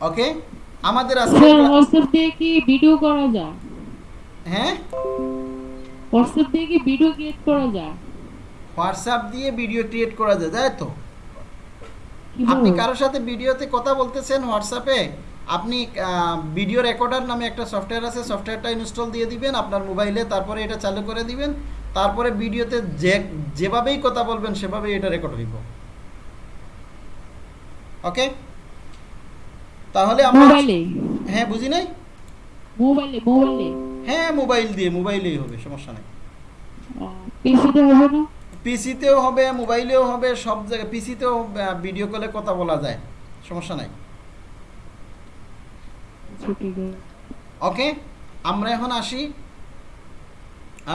ওকে? আমাদের আজকে হোয়াটসঅ্যাপ দিয়ে কি ভিডিও করা যায়? হ্যাঁ? হোয়াটসঅ্যাপ দিয়ে কি ভিডিও ক্রিয়েট করা যায়? হোয়াটসঅ্যাপ দিয়ে ভিডিও ক্রিয়েট করা যায় তাই তো? আপনি কারোর সাথে ভিডিওতে কথা বলতেছেন হোয়াটসঅ্যাপে আপনি ভিডিও রেকর্ডার নামে একটা সফটওয়্যার আছে সফটওয়্যারটা ইনস্টল দিয়ে দিবেন আপনার মোবাইলে তারপরে এটা চালু করে দিবেন তারপরে ভিডিওতে যে যেভাবেই কথা বলবেন সেভাবেই এটা রেকর্ড হইব। ওকে? তাহলে আমরা মোবাইলে? হ্যাঁ বুঝি নাই? মোবাইলে মোবাইলে? হ্যাঁ মোবাইল দিয়ে মোবাইলেই হবে সমস্যা নাই। পিসিতে হবে না? পিসিতেও হবে মোবাইলেও হবে সব জায়গায় পিসিতেও ভিডিও কলে কথা বলা যায় সমস্যা নাই। আচ্ছা, ওকে আমরা এখন আসি।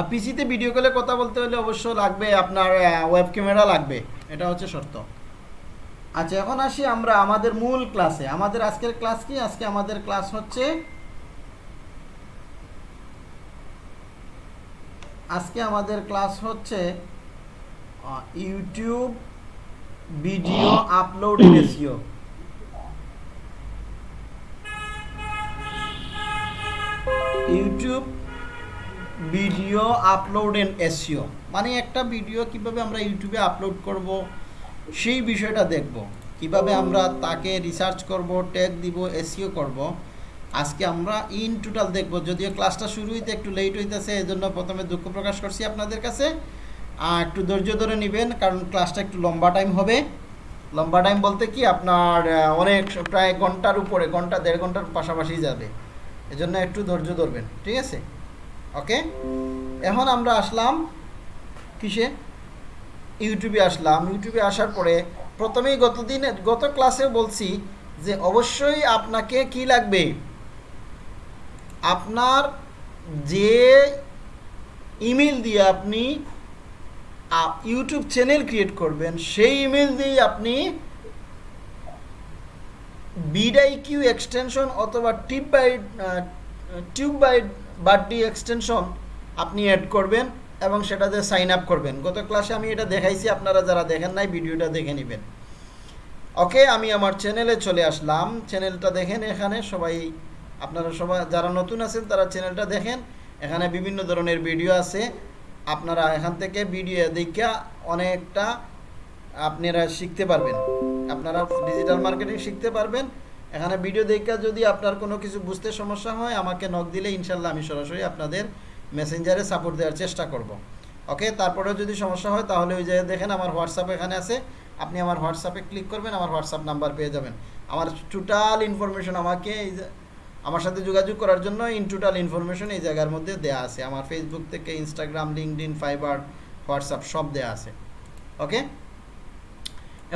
পিসিতে ভিডিও কলে কথা বলতে হলে অবশ্য লাগবে আপনার ওয়েব ক্যামেরা লাগবে এটা হচ্ছে শর্ত। আচ্ছা এখন আসি আমরা আমাদের মূল ক্লাসে আমাদের আজকের ক্লাস কি? আজকে আমাদের ক্লাস হচ্ছে আজকে আমাদের ক্লাস হচ্ছে YouTube video upload SEO YouTube video upload and SEO মানে একটা ভিডিও কীভাবে আমরা ইউটিউবে আপলোড করব? সেই বিষয়টা দেখব। কীভাবে আমরা তাকে রিসার্চ করব ট্যাগ দিব এসিও করব। আজকে আমরা ইন টোটাল দেখব। যদিও ক্লাসটা শুরু হইতে একটু লেট হইতেছে এই জন্য প্রথমে দুঃখ প্রকাশ করছি আপনাদের কাছে। একটু ধৈর্য ধরে নেবেন, কারণ ক্লাসটা একটু লম্বা টাইম হবে। লম্বা টাইম বলতে কি, আপনার অনেক, প্রায় ঘণ্টার উপরে, ঘণ্টা, দেড় ঘণ্টার পাশাপাশি যাবে। এজন্য একটু ধৈর্য ধরবেন, ঠিক আছে? ওকে এখন আমরা আসলাম কিসে? ইউটিউবে আসলাম। ইউটিউবে আসার পরে প্রথমেই গতদিন গত ক্লাসে বলছি যে অবশ্যই আপনাকে কি লাগবে? আপনার যে ইমেল দিয়ে আপনি ইউটিউব চ্যানেল ক্রিয়েট করবেন, সেই ইমেল দিয়ে আপনি বিডাই কিউ এক্সটেনশন অথবা টিপ বাই টিউব বাই বাড্ডি এক্সটেনশন আপনি অ্যাড করবেন। এবং সেটাতে সাইন আপ করবেন। গত ক্লাসে আমি এটা দেখাইছি, আপনারা যারা দেখেন নাই, ভিডিওটা দেখে নেবেন। ওকে, আমি আমার চ্যানেলে চলে আসলাম। চ্যানেলটা দেখেন এখানে, সবাই আপনারা সবাই যারা নতুন আছেন, তারা চ্যানেলটা দেখেন। এখানে বিভিন্ন ধরনের ভিডিও আছে। আপনারা এখান থেকে ভিডিও দেখা অনেকটা আপনারা শিখতে পারবেন। আপনারা ডিজিটাল মার্কেটিং শিখতে পারবেন। এখানে ভিডিও দেখা যদি আপনার কোনো কিছু বুঝতে সমস্যা হয়, আমাকে নক দিলে ইনশাল্লাহ আমি সরাসরি আপনাদের মেসেঞ্জারে সাপোর্ট দেওয়ার চেষ্টা করব। ওকে তারপরেও যদি সমস্যা হয়, তাহলে ওই জায়গায় দেখেন আমার হোয়াটসঅ্যাপ এখানে আছে। আপনি আমার হোয়াটসঅ্যাপে ক্লিক করবেন, আমার হোয়াটসঅ্যাপ নাম্বার পেয়ে যাবেন। আমার টোটাল ইনফরমেশন আমাকে এই আমার সাথে যোগাযোগ করার জন্য ইন টোটাল ইনফরমেশন এই জায়গার মধ্যে দেয়া আছে। আমার ফেসবুক থেকে ইনস্টাগ্রাম লিঙ্কডিন ফাইবার হোয়াটসঅ্যাপ সব দেয়া আছে। ওকে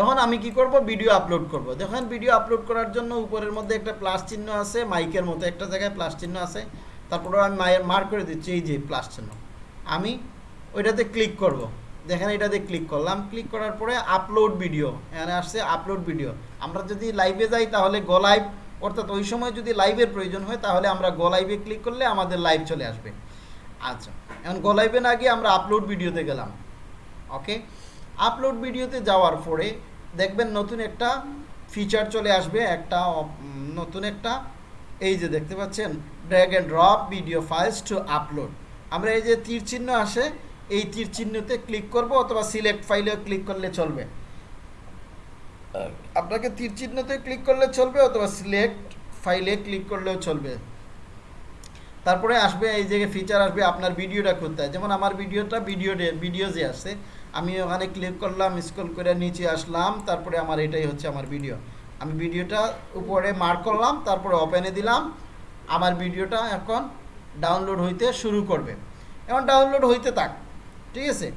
এখন আমি কি করব? ভিডিও আপলোড করব। দেখেন ভিডিও আপলোড করার জন্য উপরের মধ্যে একটা প্লাস চিহ্ন আছে মাইকের মতো একটা জায়গায় প্লাস চিহ্ন আছে। তারপরে আমি মায়ের মার্ক করে দিচ্ছি, এই যে প্লাস চিহ্ন। আমি ওইটাতে ক্লিক করব। দেখেন এটাতে ক্লিক করলাম। ক্লিক করার পরে আপলোড ভিডিও এখানে আসছে আপলোড ভিডিও আমরা যদি লাইভে যাই তাহলে গো লাইভ অর্থাৎ ওই সময় যদি লাইভের প্রয়োজন হয় তাহলে আমরা গো লাইভে ক্লিক করলে আমাদের লাইভ চলে আসবে। আচ্ছা এখন গো লাইভে না গিয়ে আমরা আপলোড ভিডিওতে গেলাম। ওকে আপলোড ভিডিওতে যাওয়ার পরে দেখবেন নতুন একটা ফিচার চলে আসবে, একটা নতুন একটা, এই যে দেখতে পাচ্ছেন drag and drop video files to upload আমরা এই যে তীর চিহ্ন আসে এই তীর চিহ্নতে ক্লিক করব অথবা সিলেক্ট ফাইলেও ক্লিক করলে চলবে। আপনাকে তীর চিহ্নতে ক্লিক করলে চলবে অথবা সিলেক্ট ফাইলে ক্লিক করলেও চলবে। তারপরে আসবে এই যে ফিচার আসবে আপনার ভিডিওটা খুঁজতে হয়। যেমন আমার ভিডিওটা ভিডিও ভিডিও যে আছে আমি ওখানে ক্লিক করলাম স্ক্রল করে নিচে আসলাম তারপরে আমার এটাই হচ্ছে আমার ভিডিও আমি ভিডিওটা উপরে মার্ক করলাম তারপরে ওপেনে দিলাম আমার ভিডিওটা এখন ডাউনলোড হইতে শুরু করবে। এখন ডাউনলোড হইতে থাক, ঠিক আছে?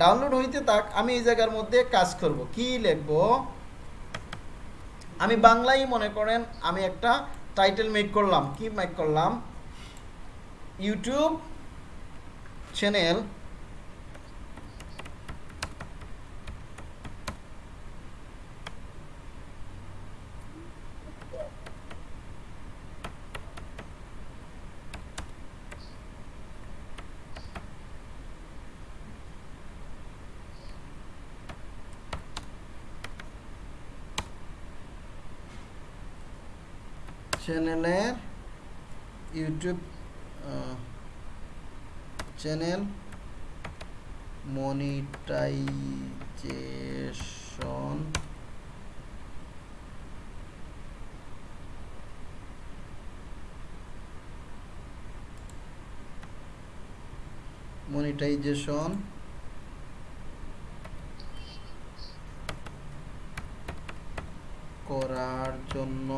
ডাউনলোড হইতে থাক, আমি এই জায়গার মধ্যে কাজ করব। কি লিখব? আমি বাংলাই মনে করেন আমি একটা টাইটেল মেক করলাম। কি মেক করলাম? ইউটিউব চ্যানেল চ্যানেলের ইউটিউব চ্যানেল মনিটাইজেশন মনিটাইজেশন করার জন্য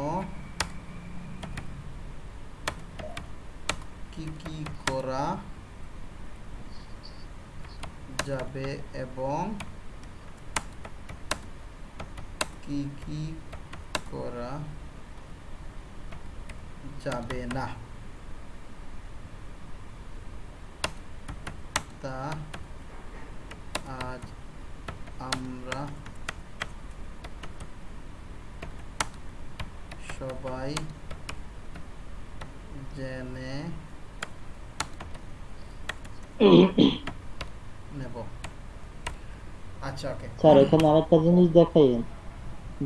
কি কি করা যাবে এবং কি কি করা যাবে না? তা আজ আমরা সবাই জেনে নেব। আচ্ছা ওকে স্যার এখানে আরেকটা জিনিস দেখাইন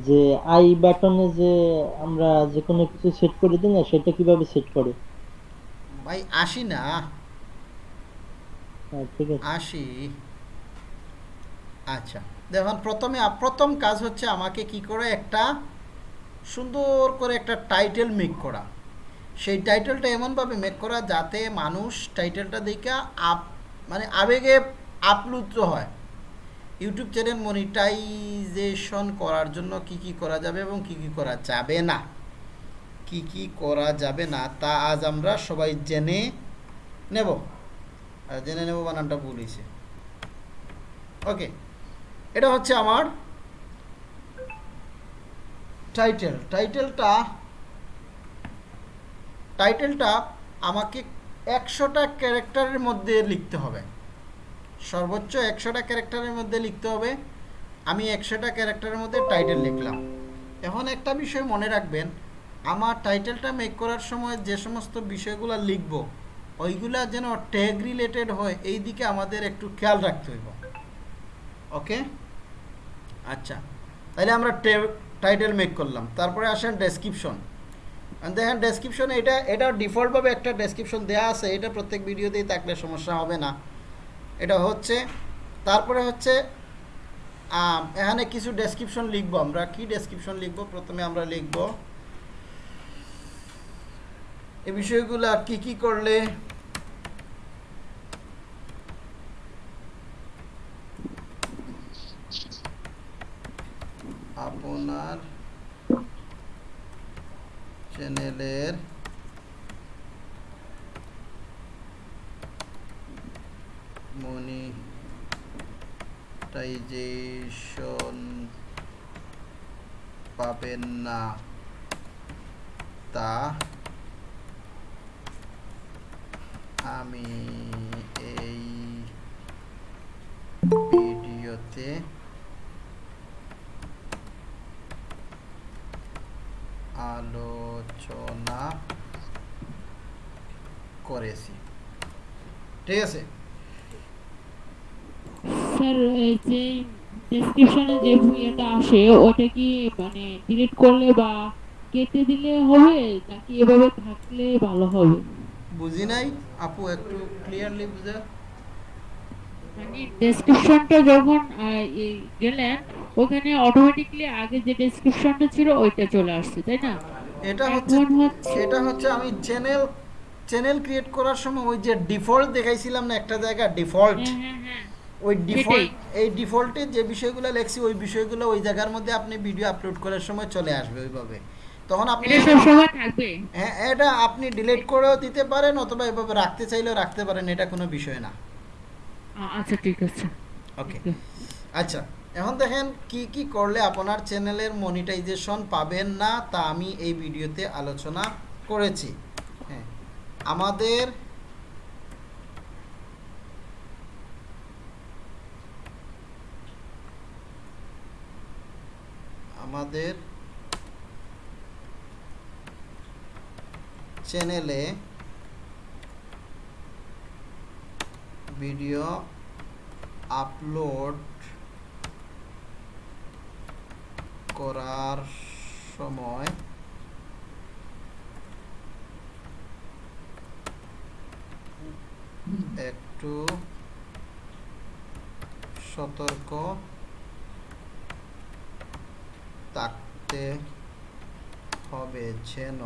যে আই বাটনে যে আমরা যে কোনো কিছু সেট করে দিই না সেটা কীভাবে সেট করে? ভাই আসি না। হ্যাঁ আসি। আচ্ছা দেখুন প্রথমে প্রথম কাজ হচ্ছে আমাকে কি করে একটা সুন্দর করে একটা টাইটেল মেক করা। সেই টাইটেলটা এমনভাবে মেক করা যাতে মানুষ টাইটেলটা দেখে আপ মানে আবেগে আপ্লুত হয়। ইউটিউব চ্যানেল মনিটাইজেশন করার জন্য কি কি করা যাবে এবং কি কি করা যাবে না? কি কি করা যাবে না তা আজ আমরা সবাই জেনে নেব। আর জেনে নেব বানানটা হয়েছে। ওকে এটা হচ্ছে আমার টাইটেল টাইটেলটা টাইটেলটা আমাকে একশোটা ক্যারেক্টারের মধ্যে লিখতে হবে। সর্বোচ্চ একশোটা ক্যারেক্টারের মধ্যে লিখতে হবে। আমি একশোটা ক্যারেক্টারের মধ্যে টাইটেল লিখলাম। এখন একটা বিষয় মনে রাখবেন, আমার টাইটেলটা মেক করার সময় যে সমস্ত বিষয়গুলো লিখব, ওইগুলা যেন ট্যাগ রিলেটেড হয়, এই দিকে আমাদের একটু খেয়াল রাখতে হইব। ওকে আচ্ছা। তাহলে আমরা টাইটেল মেক করলাম। তারপরে আসেন ডেসক্রিপশন দেখেন ডেসক্রিপশনে এটা এটা ডিফল্টভাবে একটা ডেসক্রিপশন দেওয়া আছে, এটা প্রত্যেক ভিডিওতেই থাকলে সমস্যা হবে না। এটা হচ্ছে, তারপরে হচ্ছে এখানে কিছু ডেসক্রিপশন লিখব আমরা। কি ডেসক্রিপশন লিখব? প্রথমে আমরা লিখব এই বিষয়গুলো কি কি করলে আপনার চ্যানেলের মনিটাইজেশন পাবেন না তা আমি এই ভিডিওতে করেছি। ঠিক আছে? স্যার এই যে ডেসক্রিপশনে যে ইয়েটা আসে ওটা কি মানে ডিলিট করলে বা কেটে দিলে হবে নাকি এভাবে থাকলে ভালো হবে? বুঝি নাই? আপু একটু ক্লিয়ারলি বুঝা। মানে ডেসক্রিপশনটা যখন গেলেন ওখানে অটোমেটিকলি আগে যে ডেসক্রিপশনটা ছিল ওইটা চলে আসছে তাই না? এটা হচ্ছে এটা হচ্ছে আমি চ্যানেল চ্যানেল ক্রিয়েট করার সময় ওই যে ডিফল্ট দেখাইছিলাম না একটা জায়গা ডিফল্ট ওই ডিফল্ট এই ডিফল্টে যে বিষয়গুলো লেখছি ওই বিষয়গুলো ওই জায়গার মধ্যে আপনি ভিডিও আপলোড করার সময় চলে আসবে ওইভাবে। তখন আপনি থাকবে। হ্যাঁ এটা আপনি ডিলিট করেও দিতে পারেন অথবা এভাবে রাখতে চাইলেও রাখতে পারেন এটা কোনো বিষয় না। আচ্ছা ঠিক আছে। ওকে আচ্ছা এখন দেখেন কি কি করলে আপনার চ্যানেলের মনিটাইজেশন পাবেন না তা আমি এই ভিডিওতে আলোচনা করেছি। আমাদের আমাদের চ্যানেলে ভিডিও আপলোড করার সময় একটু সতর্ক থাকতে হবে যেন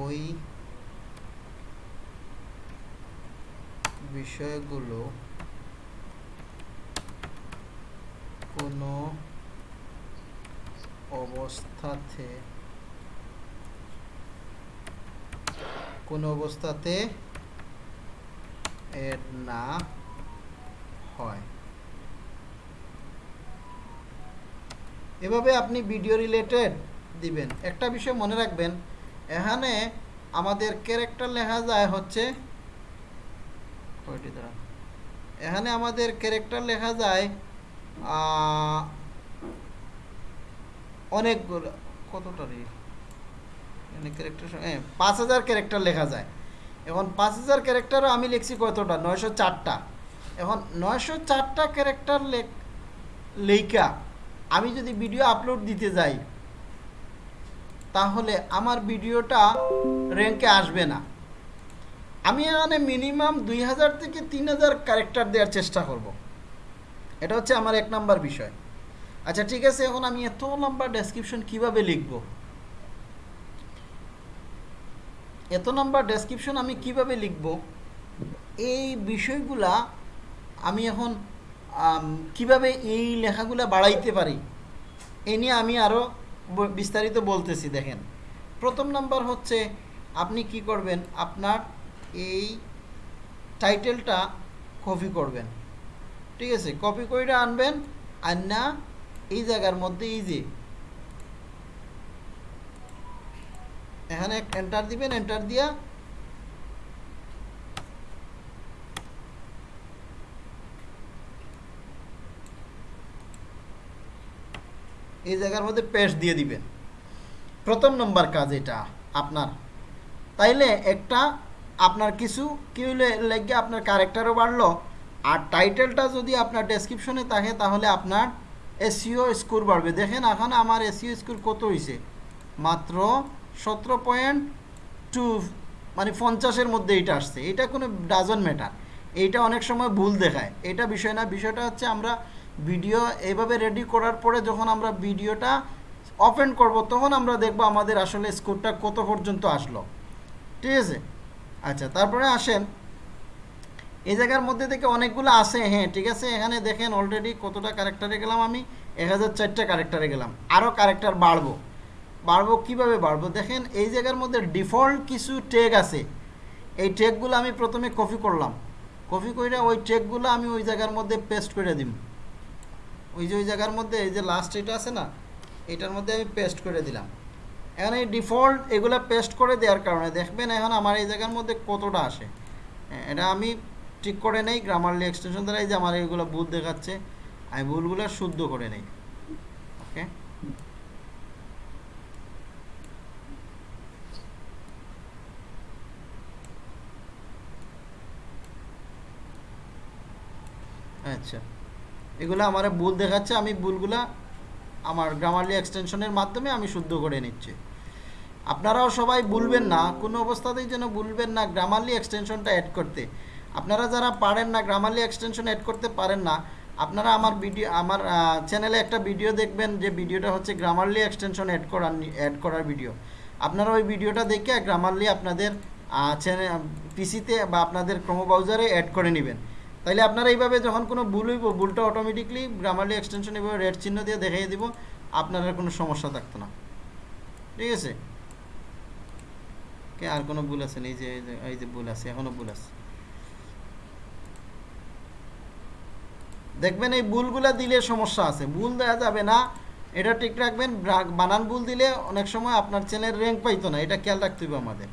ওই বিষয়গুলো কোনো অবস্থাতে কোনো অবস্থাতে এর না হয়। এভাবে আপনি ভিডিও রিলেটেড দিবেন। একটা বিষয় মনে রাখবেন, এখানে আমাদের ক্যারেক্টার লেখা যায় হচ্ছে। এখানে আমাদের ক্যারেক্টার লেখা যায় অনেকগুলো, কতটা রে? এখানে ক্যারেক্টার পাঁচ হাজার ক্যারেক্টার লেখা যায়। এখন পাঁচ হাজার ক্যারেক্টারও আমি লিখছি কতটা? নয়শো চারটা। এখন নয়শো চারটা ক্যারেক্টার লেখা আমি যদি ভিডিও আপলোড দিতে যাই, তাহলে আমার ভিডিওটা র্যাঙ্কে আসবে না। আমি এখানে মিনিমাম দুই হাজার থেকে তিন হাজার ক্যারেক্টার দেওয়ার চেষ্টা করব। এটা হচ্ছে আমার এক নাম্বার বিষয়। আচ্ছা ঠিক আছে, এখন আমি এত লম্বা ডেসক্রিপশন কীভাবে লিখব? এত নম্বর ডেসক্রিপশন আমি কীভাবে লিখব? এই বিষয়গুলা আমি এখন কীভাবে এই লেখাগুলা বাড়াইতে পারি? এ নিয়ে আমি আরও বিস্তারিত বলতেছি, দেখেন। প্রথম নাম্বার হচ্ছে, আপনি কি করবেন? আপনার এই টাইটেলটা কপি করবেন। ঠিক আছে? কপি করে আনবেন আর না এই জায়গার মধ্যে এই যে এখানে এন্টার দিবেন এন্টার দিয়া এই জায়গার মধ্যে পেস্ট দিয়ে দিবেন। প্রথম নম্বর কাজ এটা, আপনার। তাইলে একটা আপনার কিছু, কি হইলে লেগে আপনার ক্যারেক্টারও বাড়লো। আর টাইটেলটা যদি আপনার ডেসক্রিপশনে থাকে, তাহলে আপনার এসিও স্কোর বাড়বে। দেখেন, এখন আমার এসিও স্কোর কত হয়েছে মাত্র সতেরো পয়েন্ট টু মানে পঞ্চাশের মধ্যে এটা আসছে। এটা কোনো ডাজন ম্যাটার এইটা অনেক সময় ভুল দেখায়। এটা বিষয় না, বিষয়টা হচ্ছে আমরা ভিডিও এইভাবে রেডি করার পরে যখন আমরা ভিডিওটা ওপেন করব, তখন আমরা দেখব আমাদের আসলে স্কোরটা কত পর্যন্ত আসলো। ঠিক আছে? আচ্ছা তারপরে আসেন। এই জায়গার মধ্যে থেকে অনেকগুলো আছে হ্যাঁ ঠিক আছে? এখানে দেখেন অলরেডি কতটা ক্যারেক্টারে গেলাম আমি? এক হাজার চারটে ক্যারেক্টারে গেলাম। আরও ক্যারেক্টার বাড়বো। বাড়বো, কীভাবে বাড়বো? দেখেন, এই জায়গার মধ্যে ডিফল্ট কিছু ট্যাগ আছে। এই ট্যাগগুলো আমি প্রথমে কপি করলাম। কপি করে ওই ট্যাগগুলো আমি ওই জায়গার মধ্যে পেস্ট করে দিম। ওই যে ওই জায়গার মধ্যে, এই যে লাস্ট এটা আছে না, এটার মধ্যে আমি পেস্ট করে দিলাম। এখন এই ডিফল্ট এগুলো পেস্ট করে দেওয়ার কারণে দেখবেন এখন আমার এই জায়গার মধ্যে কতটা আসে। এটা আমি ঠিক করে নেই গ্রামারলি এক্সটেনশন দ্বারা এই যে আমার এগুলো ভুল দেখাচ্ছে, আমি ভুলগুলো শুদ্ধ করে নেই। ওকে আচ্ছা। এগুলো আমার ভুল দেখাচ্ছে, আমি ভুলগুলা আমার গ্রামারলি এক্সটেনশনের মাধ্যমে আমি শুদ্ধ করে নিচ্ছি। আপনারাও সবাই ভুলবেন না, কোনো অবস্থাতেই যেন ভুলবেন না গ্রামারলি এক্সটেনশনটা অ্যাড করতে। আপনারা যারা পারেন না গ্রামারলি এক্সটেনশন অ্যাড করতে পারেন না, আপনারা আমার ভিডিও আমার চ্যানেলে একটা ভিডিও দেখবেন, যে ভিডিওটা হচ্ছে গ্রামারলি এক্সটেনশন অ্যাড করার অ্যাড করার ভিডিও আপনারা ওই ভিডিওটা দেখে গ্রামারলি আপনাদের চ্যানেল পিসিতে বা আপনাদের ক্রোম ব্রাউজারে অ্যাড করে নেবেন। তাইলে আপনারা এইভাবে যখন কোনো ভুল হইব, ভুলটা অটোমেটিকলি গ্রামারলি এক্সটেনশন এভাবে রেড চিহ্ন দিয়ে দেখিয়ে দিব, আপনার কোনো সমস্যা থাকতো না। ঠিক আছে? কে, আর কোনো ভুল আছে? এই যে, এই যে- ভুল আছে, এখনও ভুল আছে। দেখবেন এই ভুলগুলা দিলে সমস্যা আছে। ভুল দেওয়া যাবে না, এটা ঠিক রাখবেন। বানান ভুল দিলে অনেক সময় আপনার চ্যানেল র্যাঙ্ক পাইতো না, এটা খেয়াল রাখতে হবে আমাদের।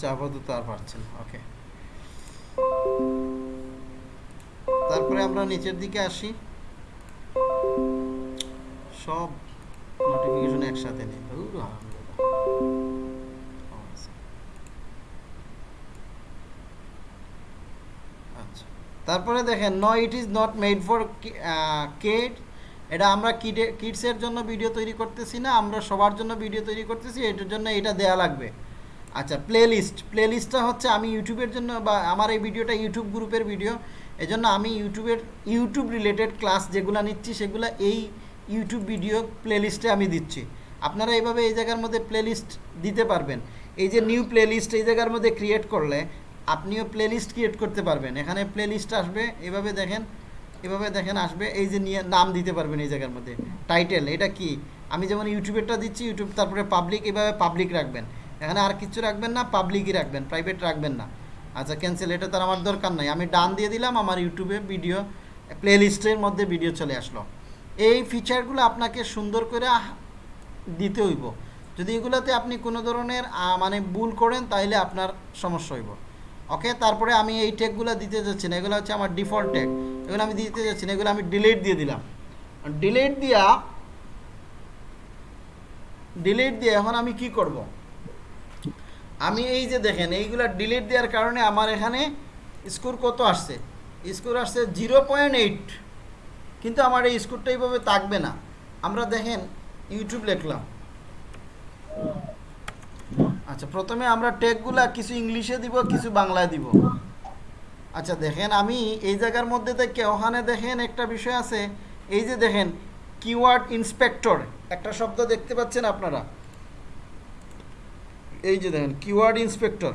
আচ্ছা আপাতত আর পারছেন ওকে তারপরে আমরা নিচের দিকে আসি। সব নোটিফিকেশন একসাথে নেই। আচ্ছা তারপরে দেখেন no it is not made for kid এটা আমরা কিডে কিডসের জন্য ভিডিও তৈরি করতেছি না, আমরা সবার জন্য ভিডিও তৈরি করতেছি, এটার জন্য এটা দেয়া লাগবে। আচ্ছা প্লে লিস্ট প্লে লিস্টটা হচ্ছে আমি ইউটিউবের জন্য বা আমার এই ভিডিওটা ইউটিউব গ্রুপের ভিডিও। এজন্য আমি ইউটিউবের, ইউটিউব রিলেটেড ক্লাস যেগুলো নিচ্ছি, সেগুলো এই ইউটিউব ভিডিও প্লে লিস্টে আমি দিচ্ছি। আপনারা এইভাবে এই জায়গার মধ্যে প্লে লিস্ট দিতে পারবেন। এই যে নিউ প্লে লিস্ট এই জায়গার মধ্যে ক্রিয়েট করলে, আপনিও প্লে লিস্ট ক্রিয়েট করতে পারবেন। এখানে প্লে লিস্ট আসবে, এভাবে দেখেন এভাবে দেখেন আসবে, এই যে নিয়ে নাম দিতে পারবেন এই জায়গার মধ্যে। টাইটেল এটা কি? আমি যেমন ইউটিউবেরটা দিচ্ছি, ইউটিউব, তারপরে পাবলিক এভাবে পাবলিক রাখবেন। এখানে আর কিছু রাখবেন না পাবলিকই রাখবেন প্রাইভেট রাখবেন না। আচ্ছা ক্যান্সেল এটা তার আমার দরকার নাই। আমি ডান দিয়ে দিলাম, আমার ইউটিউবে ভিডিও প্লে লিস্টের মধ্যে ভিডিও চলে আসলো। এই ফিচারগুলো আপনাকে সুন্দর করে দিতে হইব। যদি এগুলোতে আপনি কোনো ধরনের মানে ভুল করেন তাহলে আপনার সমস্যা হইব। ওকে, তারপরে আমি এই ট্যাগগুলো দিতে যাচ্ছি না, এগুলো হচ্ছে আমার ডিফল্ট ট্যাগ এগুলো আমি দিতে যাচ্ছি না, এগুলো আমি ডিলিট দিয়ে দিলাম। ডিলিট দিয়া ডিলিট দিয়ে এখন আমি কি করব? আমি এই যে দেখেন, এইগুলা ডিলিট দেওয়ার কারণে আমার এখানে স্কোর কত আসছে? স্কোর আসছে জিরো পয়েন্ট এইট কিন্তু আমার এই স্কোরটা এইভাবে থাকবে না। আমরা দেখেন ইউটিউব লিখলাম। আচ্ছা প্রথমে আমরা ট্যাগগুলা কিছু ইংলিশে দিব, কিছু বাংলায় দিব। আচ্ছা দেখেন, আমি এই জায়গার মধ্যে থেকে ওখানে দেখেন একটা বিষয় আছে। এই যে দেখেন কিওয়ার্ড ইন্সপেক্টর একটা শব্দ দেখতে পাচ্ছেন আপনারা? এই যে দেখেন কিওয়ার্ড ইন্সপেক্টর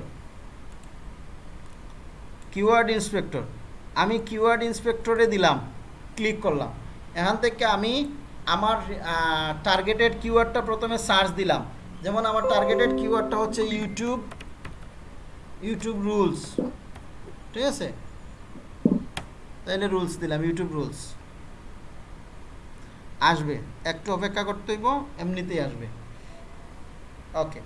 কিওয়ার্ড ইন্সপেক্টর আমি কিওয়ার্ড ইন্সপেক্টরে দিলাম ক্লিক করলাম। এখান থেকে আমি আমার টার্গেটেড কিওয়ার্ডটা প্রথমে সার্চ দিলাম। যেমন আমার টার্গেটেড কিওয়ার্ডটা হচ্ছে ইউটিউব ইউটিউব রুলস ঠিক আছে? তাইলে রুলস দিলাম ইউটিউব রুলস আসবে। একটু অপেক্ষা করতে হইব, এমনিতেই আসবে। ওকে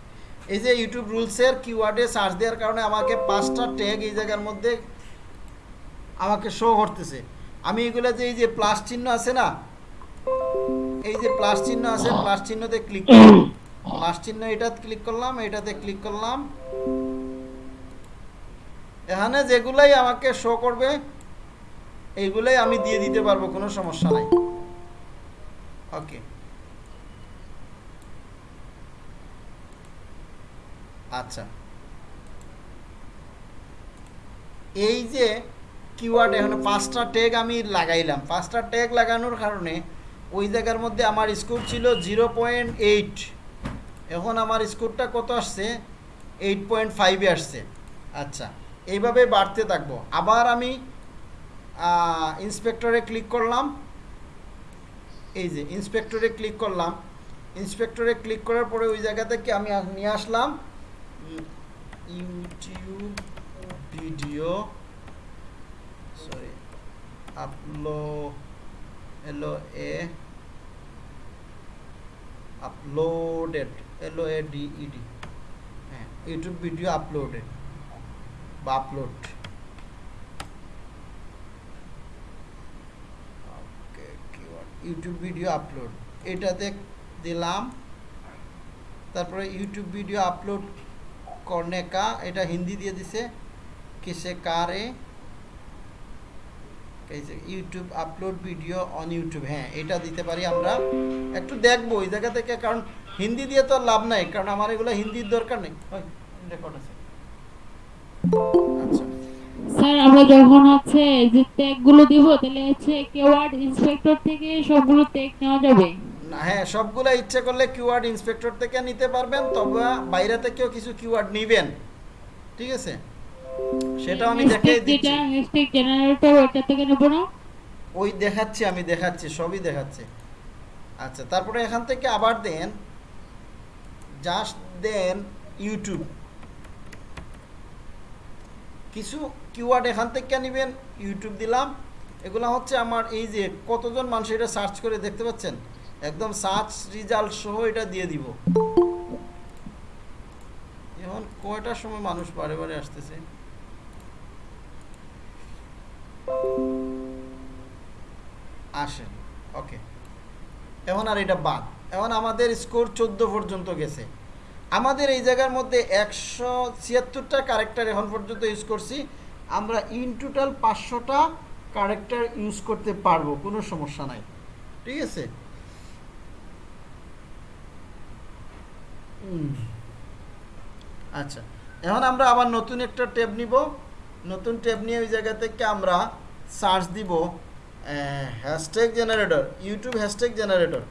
এই যে ইউটিউব রুলসের কিওয়ার্ডে সার্চ দেওয়ার কারণে আমাকে পাঁচটা ট্যাগ এই জায়গার মধ্যে আমাকে শো করতেছে। আমি এগুলো যে এই যে প্লাস চিহ্ন আছে না, এই যে প্লাস চিহ্ন আছে প্লাস চিহ্নতে ক্লিক প্লাস চিহ্ন এটাতে ক্লিক করলাম, এটাতে ক্লিক করলাম। এখানে যেগুলাই আমাকে শো করবে, এইগুলাই আমি দিয়ে দিতে পারব, কোনো সমস্যা নাই। ওকে আচ্ছা। এই যে কিওয়ার্ড এখন পাঁচটা ট্যাগ আমি লাগাইলাম। পাঁচটা ট্যাগ লাগানোর কারণে ওই জায়গার মধ্যে আমার স্কোর ছিল জিরো পয়েন্ট এইট এখন আমার স্কোরটা কত আসছে? এইট পয়েন্ট ফাইভে আসছে। আচ্ছা এইভাবে বাড়তে থাকব। আবার আমি ইন্সপেক্টরে ক্লিক করলাম। এই যে ইন্সপেক্টরে ক্লিক করলাম। ইন্সপেক্টরে ক্লিক করার পরে ওই জায়গা থেকে আমি নিয়ে আসলাম। ইউটিউব ভিডিও সরি আপলো এলো এ আপলোডেড এলো এ ডি ইডি হ্যাঁ ইউটিউব ভিডিও আপলোডেড বা আপলোড ইউটিউব ভিডিও আপলোড এটাতে দিলাম তারপরে ইউটিউব ভিডিও আপলোড করনে কা, এটা হিন্দি দিয়ে দিছে, কিসে কারে YouTube upload video on YouTube হ্যাঁ এটা দিতে পারি আমরা। একটু দেখব ওই জায়গা থেকে, কারণ হিন্দি দিয়ে তো লাভ নাই, কারণ আমার এগুলো হিন্দির দরকার নেই। রেকর্ড আছে। আচ্ছা। স্যার, আমরা যখন হচ্ছে যে ট্যাগগুলো দিব, তাহলে হচ্ছে কেওয়ার্ড ইন্সপেক্টর থেকে সবগুলো ট্যাগ নেওয়া যাবে। না হ্যাঁ সবগুলা ইচ্ছে করলে কিওয়ার্ড ইন্সপেক্টর থেকে নিতে পারবেন তবে বাইরে থেকেও কিছু কিওয়ার্ড নিবেন। ঠিক আছে? সেটাও আমি দেখে দিচ্ছি। হ্যাশট্যাগ জেনারেটর ওটা থেকে নেব না? ওই দেখাচ্ছি আমি দেখাচ্ছি সবই দেখাচ্ছি। আচ্ছা তারপরে এখান থেকে আবার দেন। জাস্ট দেন ইউটিউব কিছু কিওয়ার্ড এখান থেকে নেবেন ইউটিউব দিলাম। এগুলো হচ্ছে আমার এই যে কতজন মানুষ এটা সার্চ করে দেখতে পাচ্ছেন? একদম সার্চ রেজাল্ট সহ এটা দিয়ে দিব। এখন কয়টার সময় মানুষ বারে বারে আসতেছে? আসেন, ওকে। এখন আর এটা বাদ। এখন আমাদের স্কোর চোদ্দ পর্যন্ত গেছে। আমাদের এই জায়গার মধ্যে একশো ছিয়াত্তরটা কারেক্টার এখন পর্যন্ত ইউজ করছি। আমরা ইন টোটাল পাঁচশোটা কারেক্টার ইউজ করতে পারব, কোনো সমস্যা নাই। ঠিক আছে? আচ্ছা এখন আমরা আবার নতুন একটা ট্যাব নিব। নতুন ট্যাব নিয়ে ওই জায়গা থেকে আমরা সার্চ দিব hashtag generator, YouTube hashtag generator.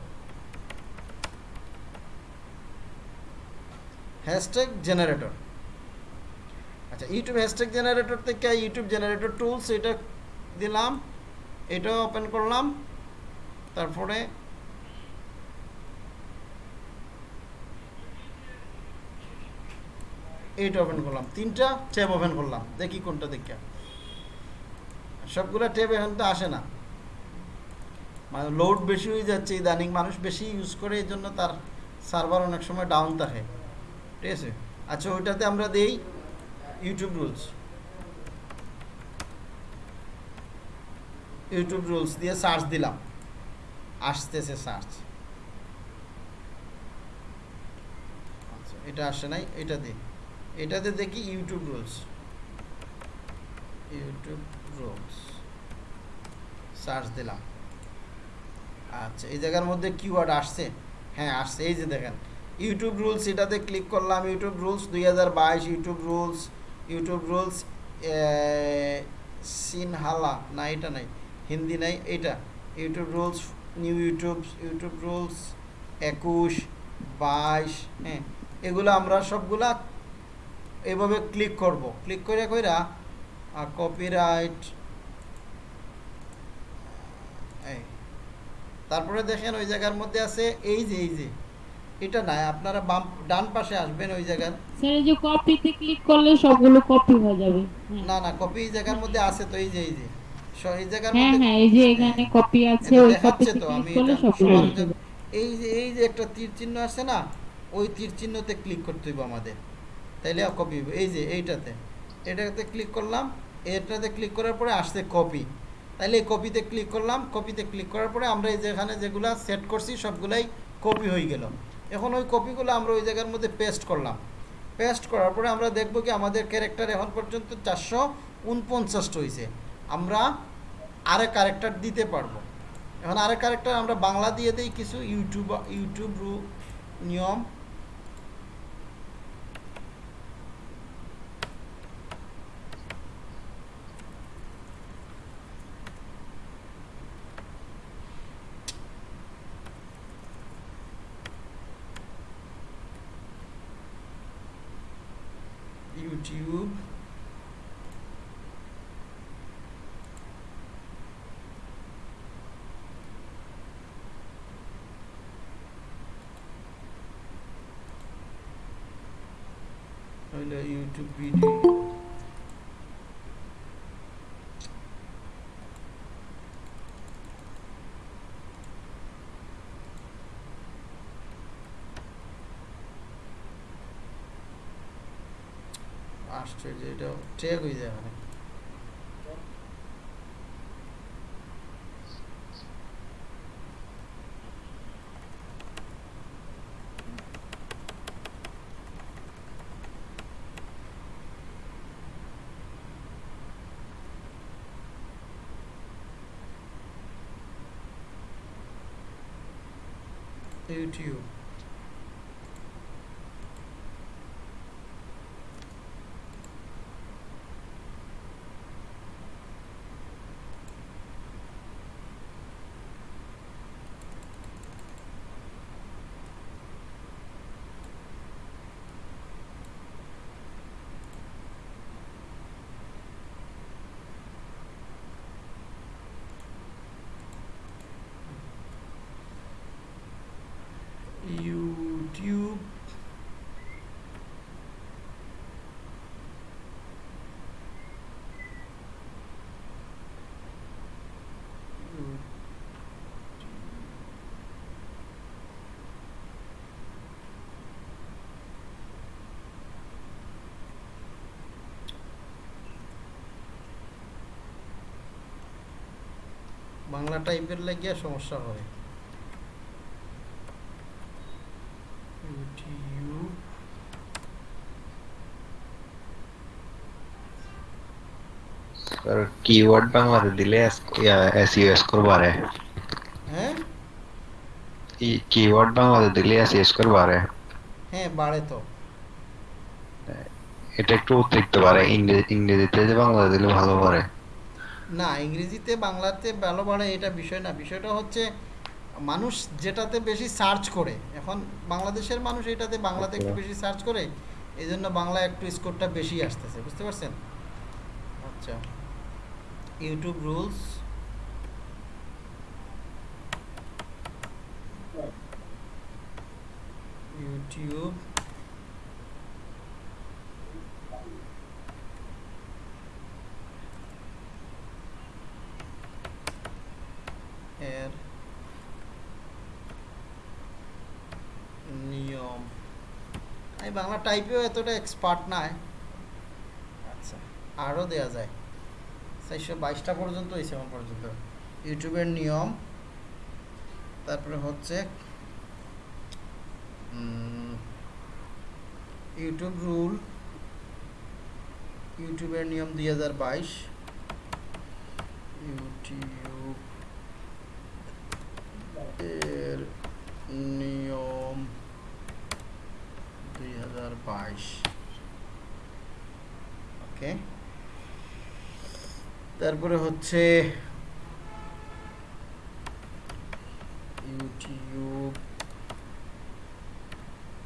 Hashtag generator. আচ্ছা ইউটিউব হ্যাশট্যাগ জেনারেটর থেকে ইউটিউব জেনারেটর টুলস এটা দিলাম এটা ওপেন করলাম। তারপরে এইটা ওপেন করলাম। তিনটা ট্যাব ওপেন করলাম। দেখি কোনটা দেখে। সবগুলা ট্যাব এখন তো আসে না। মানে লোড বেশি হয়ে যাচ্ছে, ইদানিং মানুষ বেশি ইউজ করে, এই জন্য তার সার্ভার অনেক সময় ডাউন থাকে। ঠিক আছে? আচ্ছা ওইটাতে আমরা দেই ইউটিউব রুলস ইউটিউব রুলস দিয়ে সার্চ দিলাম। আসতেছে সার্চ আচ্ছা এটা আসে নাই, এটা দিই এটাতে দেখি YouTube rules YouTube rules search দিলাম। আচ্ছা এই জায়গার মধ্যে কিওয়ার্ড আসছে। হ্যাঁ আসছে। এই যে দেখেন ইউটিউব রুলস এটাতে ক্লিক করলাম। ইউটিউব রুলস দুই হাজার বাইশ YouTube rules YouTube rules Sinhala না এটা নাই, হিন্দি নাই, এটা। YouTube rules new YouTube YouTube rules একুশ, বাইশ হ্যাঁ এগুলো আমরা সবগুলা এভাবে ক্লিক করব। ক্লিক করে কইরা কপিরাইট এই তারপরে দেখেন ওই জায়গার মধ্যে আছে এই যে এই যে এটা নাই আপনারা বাম ডান পাশে আসবেন ওই জায়গার। স্যার এই যে কপিতে ক্লিক করলে সবগুলো কপি হয়ে যাবে। হ্যাঁ। না না কপি এই জায়গার মধ্যে আছে তো এই যে এই যে এই জায়গার হ্যাঁ মধ্যে হ্যাঁ এই যে এখানে কপি আছে ওই কপিতে তো ক্লিক আমি করলে সবগুলো এই যে এই যে একটা তীর চিহ্ন আছে না ওই তীর চিহ্নতে ক্লিক করতে হইব আমাদের। তাইলে কপি এই যে এইটাতে, এটাতে ক্লিক করলাম, এটাতে ক্লিক করার পরে আসছে কপি তাইলে এই কপিতে ক্লিক করলাম কপিতে ক্লিক করার পরে আমরা এই যেখানে যেগুলা সেট করছি সবগুলাই কপি হয়ে গেল। এখন ওই কপিগুলো আমরা ওই জায়গার মধ্যে পেস্ট করলাম। পেস্ট করার পরে আমরা দেখব কি আমাদের ক্যারেক্টার এখন পর্যন্ত চারশো উনপঞ্চাশটা হয়েছে আমরা আরেক ক্যারেক্টার দিতে পারব। এখন আরেক ক্যারেক্টার আমরা বাংলা দিয়ে দিই কিছু, ইউটিউব ইউটিউব রু- নিয়ম ইউটিউব হইল ইউটিউব ভিডিও আশ্চর্য এটা ট্যাগ হয়ে যায় মানে ইউটিউব। বাংলা টাইপের লাগিয়া সমস্যা হয়। ইউটিউব কিওয়ার্ড বাংলাতে দিলে এসইও স্কোর বাড়ে হ্যাঁ? এই কিওয়ার্ড বাংলাতে দিলে এসইও স্কোর বাড়ে হ্যাঁ বাড়ে তো। এটা একটু অতিরিক্ত বাড়ে। ইংরেজিতে বাংলা দিলে ভালো বাড়ে। না ইংরেজিতে বাংলাতে ভালো বাড়ে এটা বিষয় না। বিষয়টা হচ্ছে মানুষ যেটাতে বেশি সার্চ করে এখন বাংলাদেশের মানুষ এটাতে বাংলাতে একটু বেশি সার্চ করে এই জন্য বাংলা একটু স্কোরটা বেশি আসতেছে বুঝতে পারছেন? আচ্ছা। ইউটিউব রুলস ইউটিউব এর নিয়ম আমি বাংলা টাইপেও এতটা এক্সপার্ট নাই। আচ্ছা আরও দেওয়া যায়। চারশো বাইশটা পর্যন্ত হয়েছে আমার পর্যন্ত। ইউটিউবের নিয়ম। তারপরে হচ্ছে ইউটিউব রুল। ইউটিউবের নিয়ম দুই হাজার বাইশ। ইউটিউব এর নিয়ম দুই হাজার বাইশ। ওকে। তারপরে হচ্ছে YouTube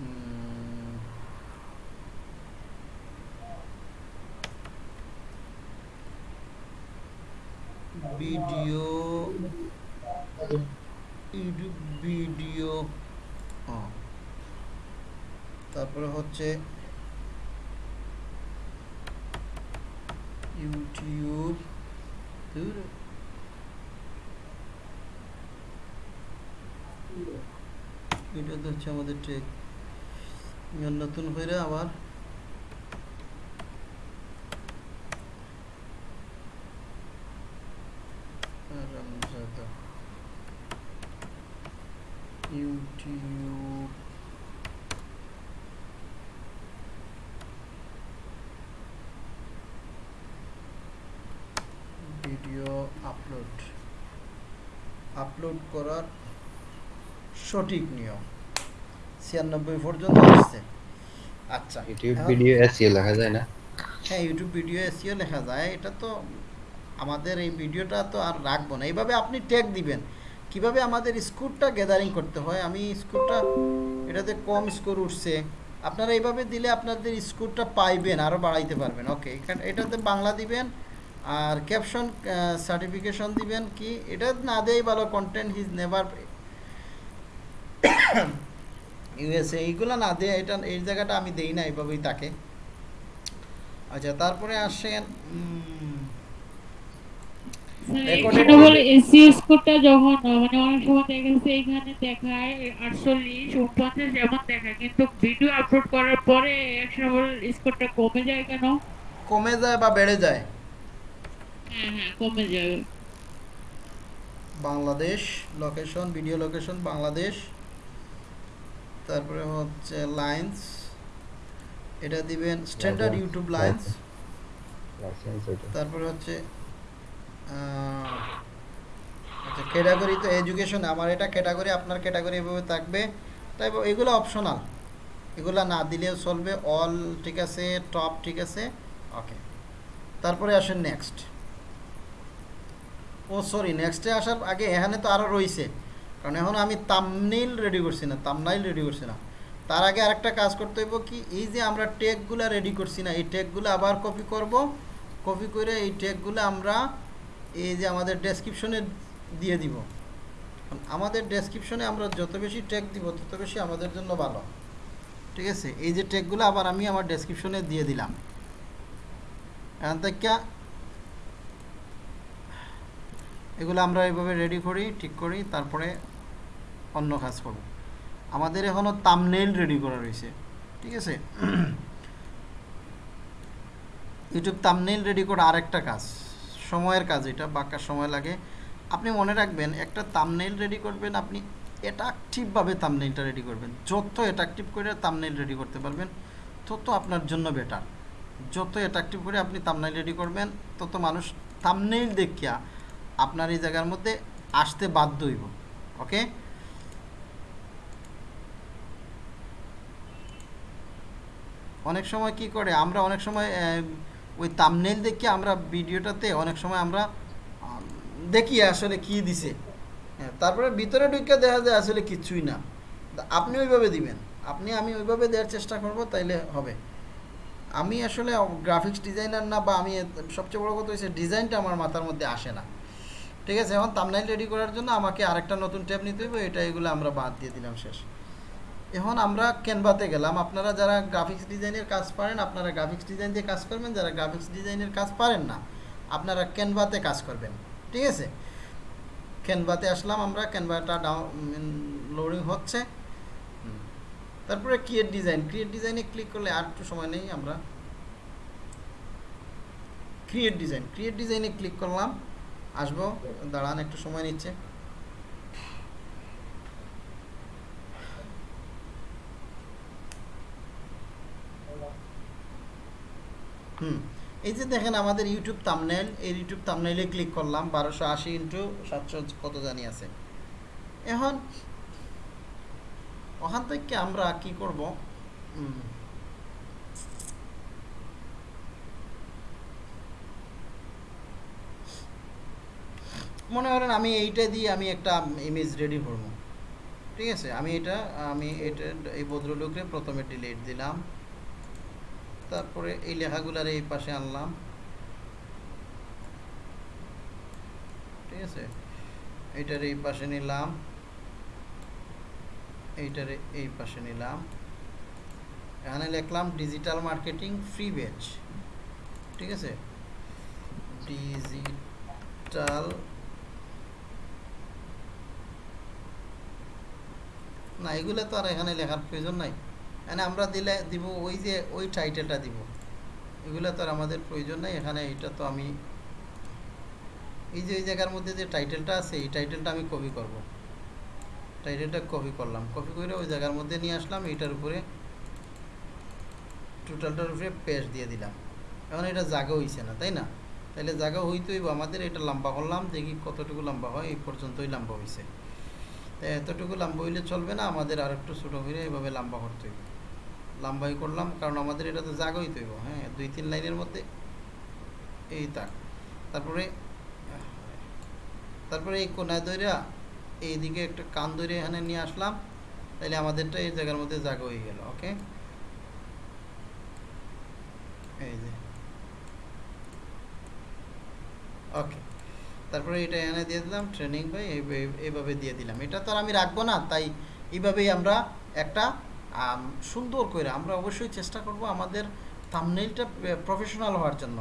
um, video YouTube video হ্যাঁ। তারপরে হচ্ছে ইউটিউব। এটা তো হচ্ছে আমাদের ট্রেক নতুন হয়ে আবার আরামজাদা ইউটিউব ভিডিও আপলোড আপলোড করার সঠিক নিয়ম। ছিয়ানব্বই পর্যন্ত আসছে। আচ্ছা ইউটিউব ভিডিও এসইও লেখা যায় না? হ্যাঁ ইউটিউব ভিডিও এসিও লেখা যায়। এটা তো আমাদের এই ভিডিওটা তো আর রাখব না। এইভাবে আপনি ট্যাগ দিবেন। কীভাবে আমাদের স্কোরটা গ্যাদারিং করতে হয়? আমি স্কোরটা এটাতে কম স্কোর উঠছে। আপনারা এইভাবে দিলে আপনাদের স্কোরটা পাইবেন আরও বাড়াইতে পারবেন। ওকে এখানে এটাতে বাংলা দিবেন। আর ক্যাপশন সার্টিফিকেশন দিবেন কি? এটা না দেয় ভালো কন্টেন্ট হিজ নেভার ইউএসএ এইগুলো না দেয় এটা এই জায়গাটা আমি দেই না এইভাবেই তাকে আচ্ছা তারপরে আসেন উম, স্যার, Recorded সেটা বলে এসসি স্কোরটা যখন মানে অনেক সময় দেখা গেছে এখানে দেখায় আটচল্লিশ উনপঞ্চাশ এমন দেখায় কিন্তু ভিডিও আপলোড করার পরে একশো স্কোরটা কমে যায় কেন? কমে যায় বা বেড়ে যায়। কমে যাবে Bangladesh location video location Bangladesh. তারপরে হচ্ছে লাইন্স এটা দিবেন স্ট্যান্ডার্ড ইউটিউব লাইন্স তারপরে হচ্ছে আচ্ছা ক্যাটাগরি তো এডুকেশন আমার এটা ক্যাটাগরি আপনার ক্যাটাগরি এভাবে থাকবে। তাই এগুলো অপশনাল এগুলো না দিলেও চলবে। অল ঠিক আছে টপ ঠিক আছে। ওকে তারপরে আসেন নেক্সট ও সরি নেক্সটে আসার আগে এখানে তো আরও রয়েছে। কারণ এখন আমি তামনেইল রেডি করছি না তামনাইল রেডি করছি না। তার আগে আরেকটা কাজ করতে হইব কি, এই যে আমরা টেকগুলো রেডি করছি না, এই টেকগুলো আবার কপি করব। কপি করে এই টেকগুলো আমরা এই যে আমাদের ডেসক্রিপশনে দিয়ে দিব। আমাদের ডেসক্রিপশনে আমরা যত বেশি টেক দিব, তত বেশি আমাদের জন্য ভালো। ঠিক আছে? এই যে টেকগুলো আবার আমি আমার ডেসক্রিপশনে দিয়ে দিলাম। এখান থেকে এগুলো আমরা এইভাবে রেডি করি, ঠিক করি, তারপরে অন্য কাজ করব। আমাদের এখনও তামনেল রেডি করা রয়েছে, ঠিক আছে? ইউটিউব তামনেল রেডি করা আরেকটা কাজ, সময়ের কাজ এটা, বাঁকা সময় লাগে। আপনি মনে রাখবেন, একটা তামনেল রেডি করবেন, আপনি অ্যাট্রাকটিভভাবে তামনেলটা রেডি করবেন। যত অ্যাট্রাকটিভ করে তামনেল রেডি করতে পারবেন, তত আপনার জন্য বেটার যত অ্যাট্রাকটিভ করে আপনি তামনেল রেডি করবেন, তত মানুষ তামনেল দেখিয়া আপনার এই জায়গার মধ্যে আসতে বাধ্য হইব। ওকে? অনেক সময় কি করে আমরা অনেক সময় ওই তামনেল দেখে আমরা ভিডিওটাতে অনেক সময় আমরা দেখি আসলে কি দিছে। হ্যাঁ, তারপরে ভিতরে ঢুকে দেখা যায় আসলে কিছুই না। আপনি ওইভাবে দিবেন। আপনি আমি ওইভাবে দেওয়ার চেষ্টা করব তাইলে হবে। আমি আসলে গ্রাফিক্স ডিজাইনার না বা আমি সবচেয়ে বড় কথা হচ্ছে ডিজাইনটা আমার মাথার মধ্যে আসে না। ঠিক আছে, এখন তামনাইল রেডি করার জন্য আমাকে আরেকটা নতুন ট্যাব নিতে হইব, এটা এগুলো আমরা বাদ দিয়ে দিলাম শেষ। এখন আমরা ক্যানভাতে গেলাম। আপনারা যারা গ্রাফিক্স ডিজাইনের কাজ পারেন, আপনারা গ্রাফিক্স ডিজাইন দিয়ে কাজ করবেন, যারা গ্রাফিক্স ডিজাইনের কাজ পারেন না, আপনারা ক্যানভাতে কাজ করবেন। ঠিক আছে? ক্যানভাতে আসলাম আমরা ক্যানভাটা ডাউন লোডিং হচ্ছে। তারপরে ক্রিয়েট ডিজাইন ক্রিয়েট ডিজাইনে ক্লিক করলে আর একটু সময় নেই আমরা। ক্রিয়েট ডিজাইন ক্রিয়েট ডিজাইনে ক্লিক করলাম। আসব, দাঁড়ান, একটু সময় নিচ্ছে। হুম, এই যে দেখেন আমাদের ইউটিউব থাম্বনেল এই ইউটিউব থাম্বনেইলে ক্লিক করলাম, বারোশো আশি ইন্টু সাতশো কত জানি আছে। এখন, ওখান থেকে আমরা কি করব? মনে করেন আমি এইটা দিয়ে আমি একটা ইমেজ রেডি করব। ঠিক আছে? আমি এটা আমি এটা, এই ভদ্রলোককে প্রথমে ডিলিট দিলাম। তারপরে এই লেখাগুলার এই পাশে আনলাম। ঠিক আছে? এইটার এই পাশে নিলাম। এইটার এই পাশে নিলাম। এখানে লিখলাম ডিজিটাল মার্কেটিং ফ্রি বেচ ঠিক আছে? ডিজিটাল না, এগুলো তো আর এখানে লেখার প্রয়োজন নাই। এখানে আমরা দিলে দিব ওই যে, ওই টাইটেলটা দিব। এগুলো তো আর আমাদের প্রয়োজন নাই, এখানে এটা তো আমি এই যে, ওই জায়গার মধ্যে যে টাইটেলটা আছে, এই টাইটেলটা আমি কপি করব। টাইটেলটা কপি করলাম। কপি করে ওই জায়গার মধ্যে নিয়ে আসলাম, এইটার উপরে টোটালটার উপরে পেস্ট দিয়ে দিলাম। এখন এটা জাগা হইছে না, তাই না? তাহলে জাগা হইতেই আমাদের এটা লম্বা করলাম, দেখি কতটুকু লম্বা হয়, এই পর্যন্তই লম্বা হয়েছে এতটুকু লম্বা হইলে চলবে না, আমাদের আর একটু ছোটো হইলে এভাবে লম্বা করতে হইব। লম্বাই করলাম, কারণ আমাদের এটা তো জাগা হইতে হইব হ্যাঁ দুই তিন লাইনের মধ্যে এই তাক। তারপরে তারপরে এই কোনায় দইরা এইদিকে একটা কান দইরে এখানে নিয়ে আসলাম তাহলে আমাদেরটা এই জায়গার মধ্যে জাগা হয়ে গেল, ওকে? এই যে। ওকে। তারপরে এটা এনে দিয়ে দিলাম ট্রেনিং বাই এইভাবে দিয়ে দিলাম। এটা তো আর আমি রাখব না, তাই এইভাবেই আমরা একটা সুন্দর করে আমরা অবশ্যই চেষ্টা করব আমাদের থামনেইলটা প্রফেশনাল হওয়ার জন্য।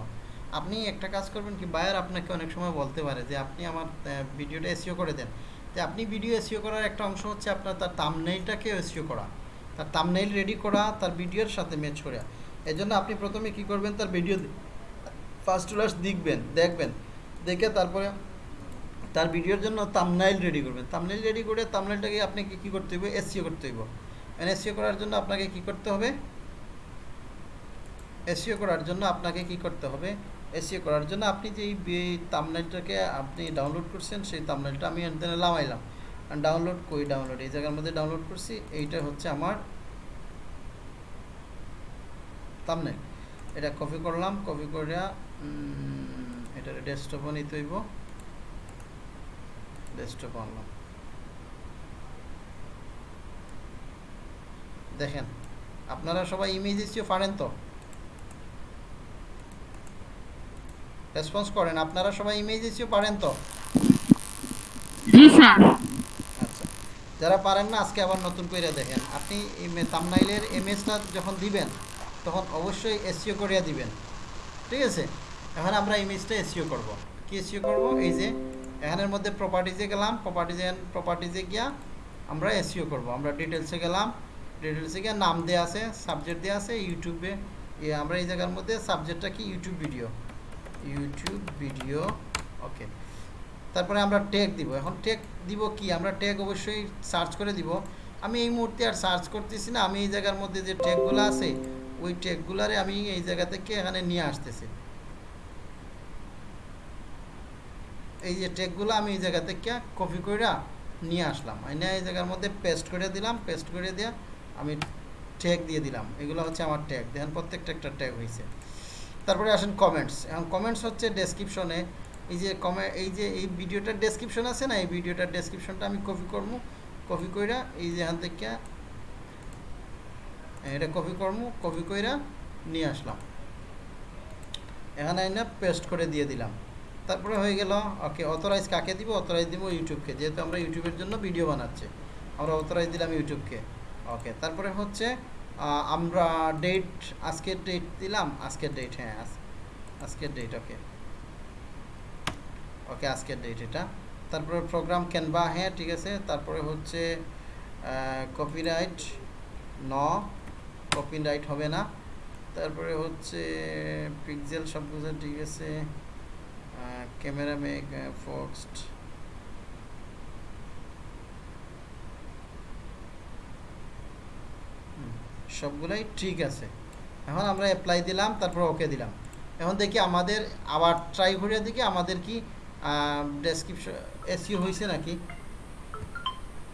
আপনি একটা কাজ করবেন কি বায়ার আপনাকে অনেক সময় বলতে পারে যে, আপনি আমার ভিডিওটা এসিও করে দেন। যে আপনি ভিডিও এসিও করার একটা অংশ হচ্ছে আপনার তার থামনেইলটাকে এসিও করা। তার থামনেইল রেডি করা, তার ভিডিওর সাথে ম্যাচ করা। এজন্য আপনি প্রথমে কি করবেন, তার ভিডিও ফার্স্ট লাস্ট দেখবেন দেখবেন। দেখে তারপরে তার ভিডিওর জন্য তামনাইল রেডি করবেন। তামনাইল রেডি করে তামনাইলটাকে আপনাকে কী করতে হবে এসিও করতে হইব। এসিও করার জন্য আপনাকে কি করতে হবে? এসিও করার জন্য আপনাকে কি করতে হবে? এসিও করার জন্য আপনি যে তামনাইলটাকে আপনি ডাউনলোড করছেন, সেই তামনাইলটা আমি এখানে লামাইলাম ডাউনলোড কই ডাউনলোড এই জায়গার মধ্যে ডাউনলোড করছি, এইটা হচ্ছে আমার তামনাইল এটা কপি করলাম কপি করে এটা ডেস্কটপও নিতে হইব। ডেস্কটপ আনলাম। দেখেন আপনারা সবাই ইমেজ এসিও পারেন তো? রেসপন্স করেন আপনারা সবাই ইমেজ এসিও পারেন তো? আচ্ছা যারা পারেন না আজকে আবার নতুন করে দেখেন। আপনি তামনাইলের এমএসটা যখন দিবেন তখন অবশ্যই এসিও করিয়া দিবেন। ঠিক আছে? এখন আমরা ইমেজটা এসিও করব। কি এসিও করব? এই যে, এখানের মধ্যে প্রপার্টিজে গেলাম প্রপার্টিজে প্রপার্টিজে গিয়া আমরা এসিও করব। আমরা ডিটেলসে গেলাম ডিটেলসে গিয়ে নাম দেওয়া আছে সাবজেক্ট দেওয়া আছে ইউটিউবে আমরা এই জায়গার মধ্যে সাবজেক্টটা কি? YouTube video YouTube video okay তারপরে আমরা ট্যাগ দিব। এখন ট্যাগ দিব কি? আমরা ট্যাগ অবশ্যই সার্চ করে দিব। আমি এই মুহূর্তে আর সার্চ করতেছি না। আমি এই জায়গার মধ্যে যে ট্যাগগুলো আছে, ওই ট্যাগগুলারে আমি এই জায়গা থেকে এখানে নিয়ে আসতেছি। এই যে টেকগুলো আমি এই জায়গা থেকে কপি করে নিয়ে আসলাম। এনে এই জায়গার মধ্যে পেস্ট করে দিলাম পেস্ট করে দিয়ে আমি ট্যাগ দিয়ে দিলাম। এগুলো হচ্ছে আমার ট্যাগ দেখেন প্রত্যেকটা একটা ট্যাগ হয়েছে তারপরে আসেন কমেন্টস এখন কমেন্টস হচ্ছে ডেসক্রিপশনে এই যে কমে এই যে এই ভিডিওটার ডেসক্রিপশন আছে না, এই ভিডিওটার ডেসক্রিপশনটা আমি কপি করব কপি কইরা এই যে এখান থেকে এটা কপি করব কপি কইরা নিয়ে আসলাম। এখানে এনে পেস্ট করে দিয়ে দিলাম। তারপরে হয়ে গেল, ওকে অথরাইজ কাকে দিব? অথরাইজ দিব ইউটিউবকে, যেহেতু আমরা ইউটিউবের জন্য ভিডিও বানাচ্ছি। আমরা অথরাইজ দিলাম ইউটিউবকে। ওকে, তারপরে হচ্ছে আমরা ডেট আজকের ডেট দিলাম, আজকের ডেট হ্যাঁ আজ- আজকের ডেট ওকে। ওকে, আজকের ডেট এটা। তারপরে প্রোগ্রাম ক্যানভা হ্যাঁ ঠিক আছে। তারপরে হচ্ছে কপিরাইট ন কপিরাইট হবে না। তারপরে হচ্ছে পিক্সেল সব কিছু ঠিক আছে। Camera make focused. সবগুলাই ঠিক আছে। এখন আমরা অ্যাপ্লাই দিলাম, তারপর ওকে দিলাম। এখন দেখি আমাদের, আবার ট্রাই করে দেখি আমাদের কি ডেসক্রিপশন এসিও হয়েছে নাকি?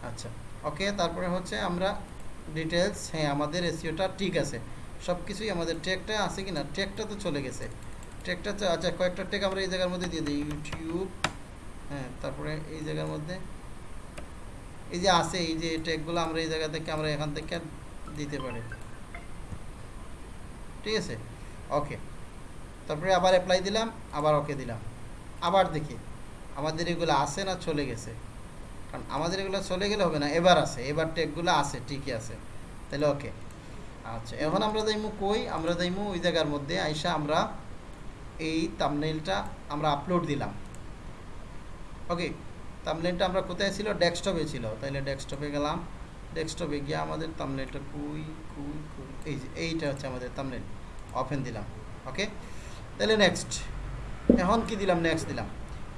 আচ্ছা ওকে তারপরে হচ্ছে আমরা ডিটেলস হ্যাঁ আমাদের এসিওটা ঠিক আছে। সব কিছুই আমাদের ট্যাগটা আছে কি না ট্যাগটা তো চলে গেছে। ট্যাগটা আচ্ছা কয়েকটা ট্যাগ আমরা এই জায়গার মধ্যে দিয়ে দিই, ইউটিউব হ্যাঁ তারপরে এই জায়গার মধ্যে। এই যে আছে, এই যে ট্যাগগুলো আমরা এই জায়গা থেকে আমরা এখান থেকে দিতে পারি। ঠিক আছে? ওকে। তারপরে আবার অ্যাপ্লাই দিলাম, আবার ওকে দিলাম। আবার দেখি, আমাদের এগুলো আছে না চলে গেছে? কারণ আমাদের এগুলো চলে গেলে হবে না, এবার আছে, এবার টেকগুলো আছে, ঠিকই আছে। তাহলে ওকে। আচ্ছা এখন আমরা যাইমু কই? আমরা যাইমু ওই জায়গার মধ্যে, আইসা আমরা এই তামনেলটা আমরা আপলোড দিলাম। ওকে তামনেলটা আমরা কোথায় ছিল? ডেস্কটপে ছিল। তাহলে ডেস্কটপে গেলাম। ডেস্কটপে গিয়ে আমাদের তামনেলটা কুই কুই কুই, এই যে এইটা হচ্ছে আমাদের তামনেল ওপেন দিলাম। ওকে তাহলে নেক্সট এখন কি দিলাম? নেক্সট দিলাম।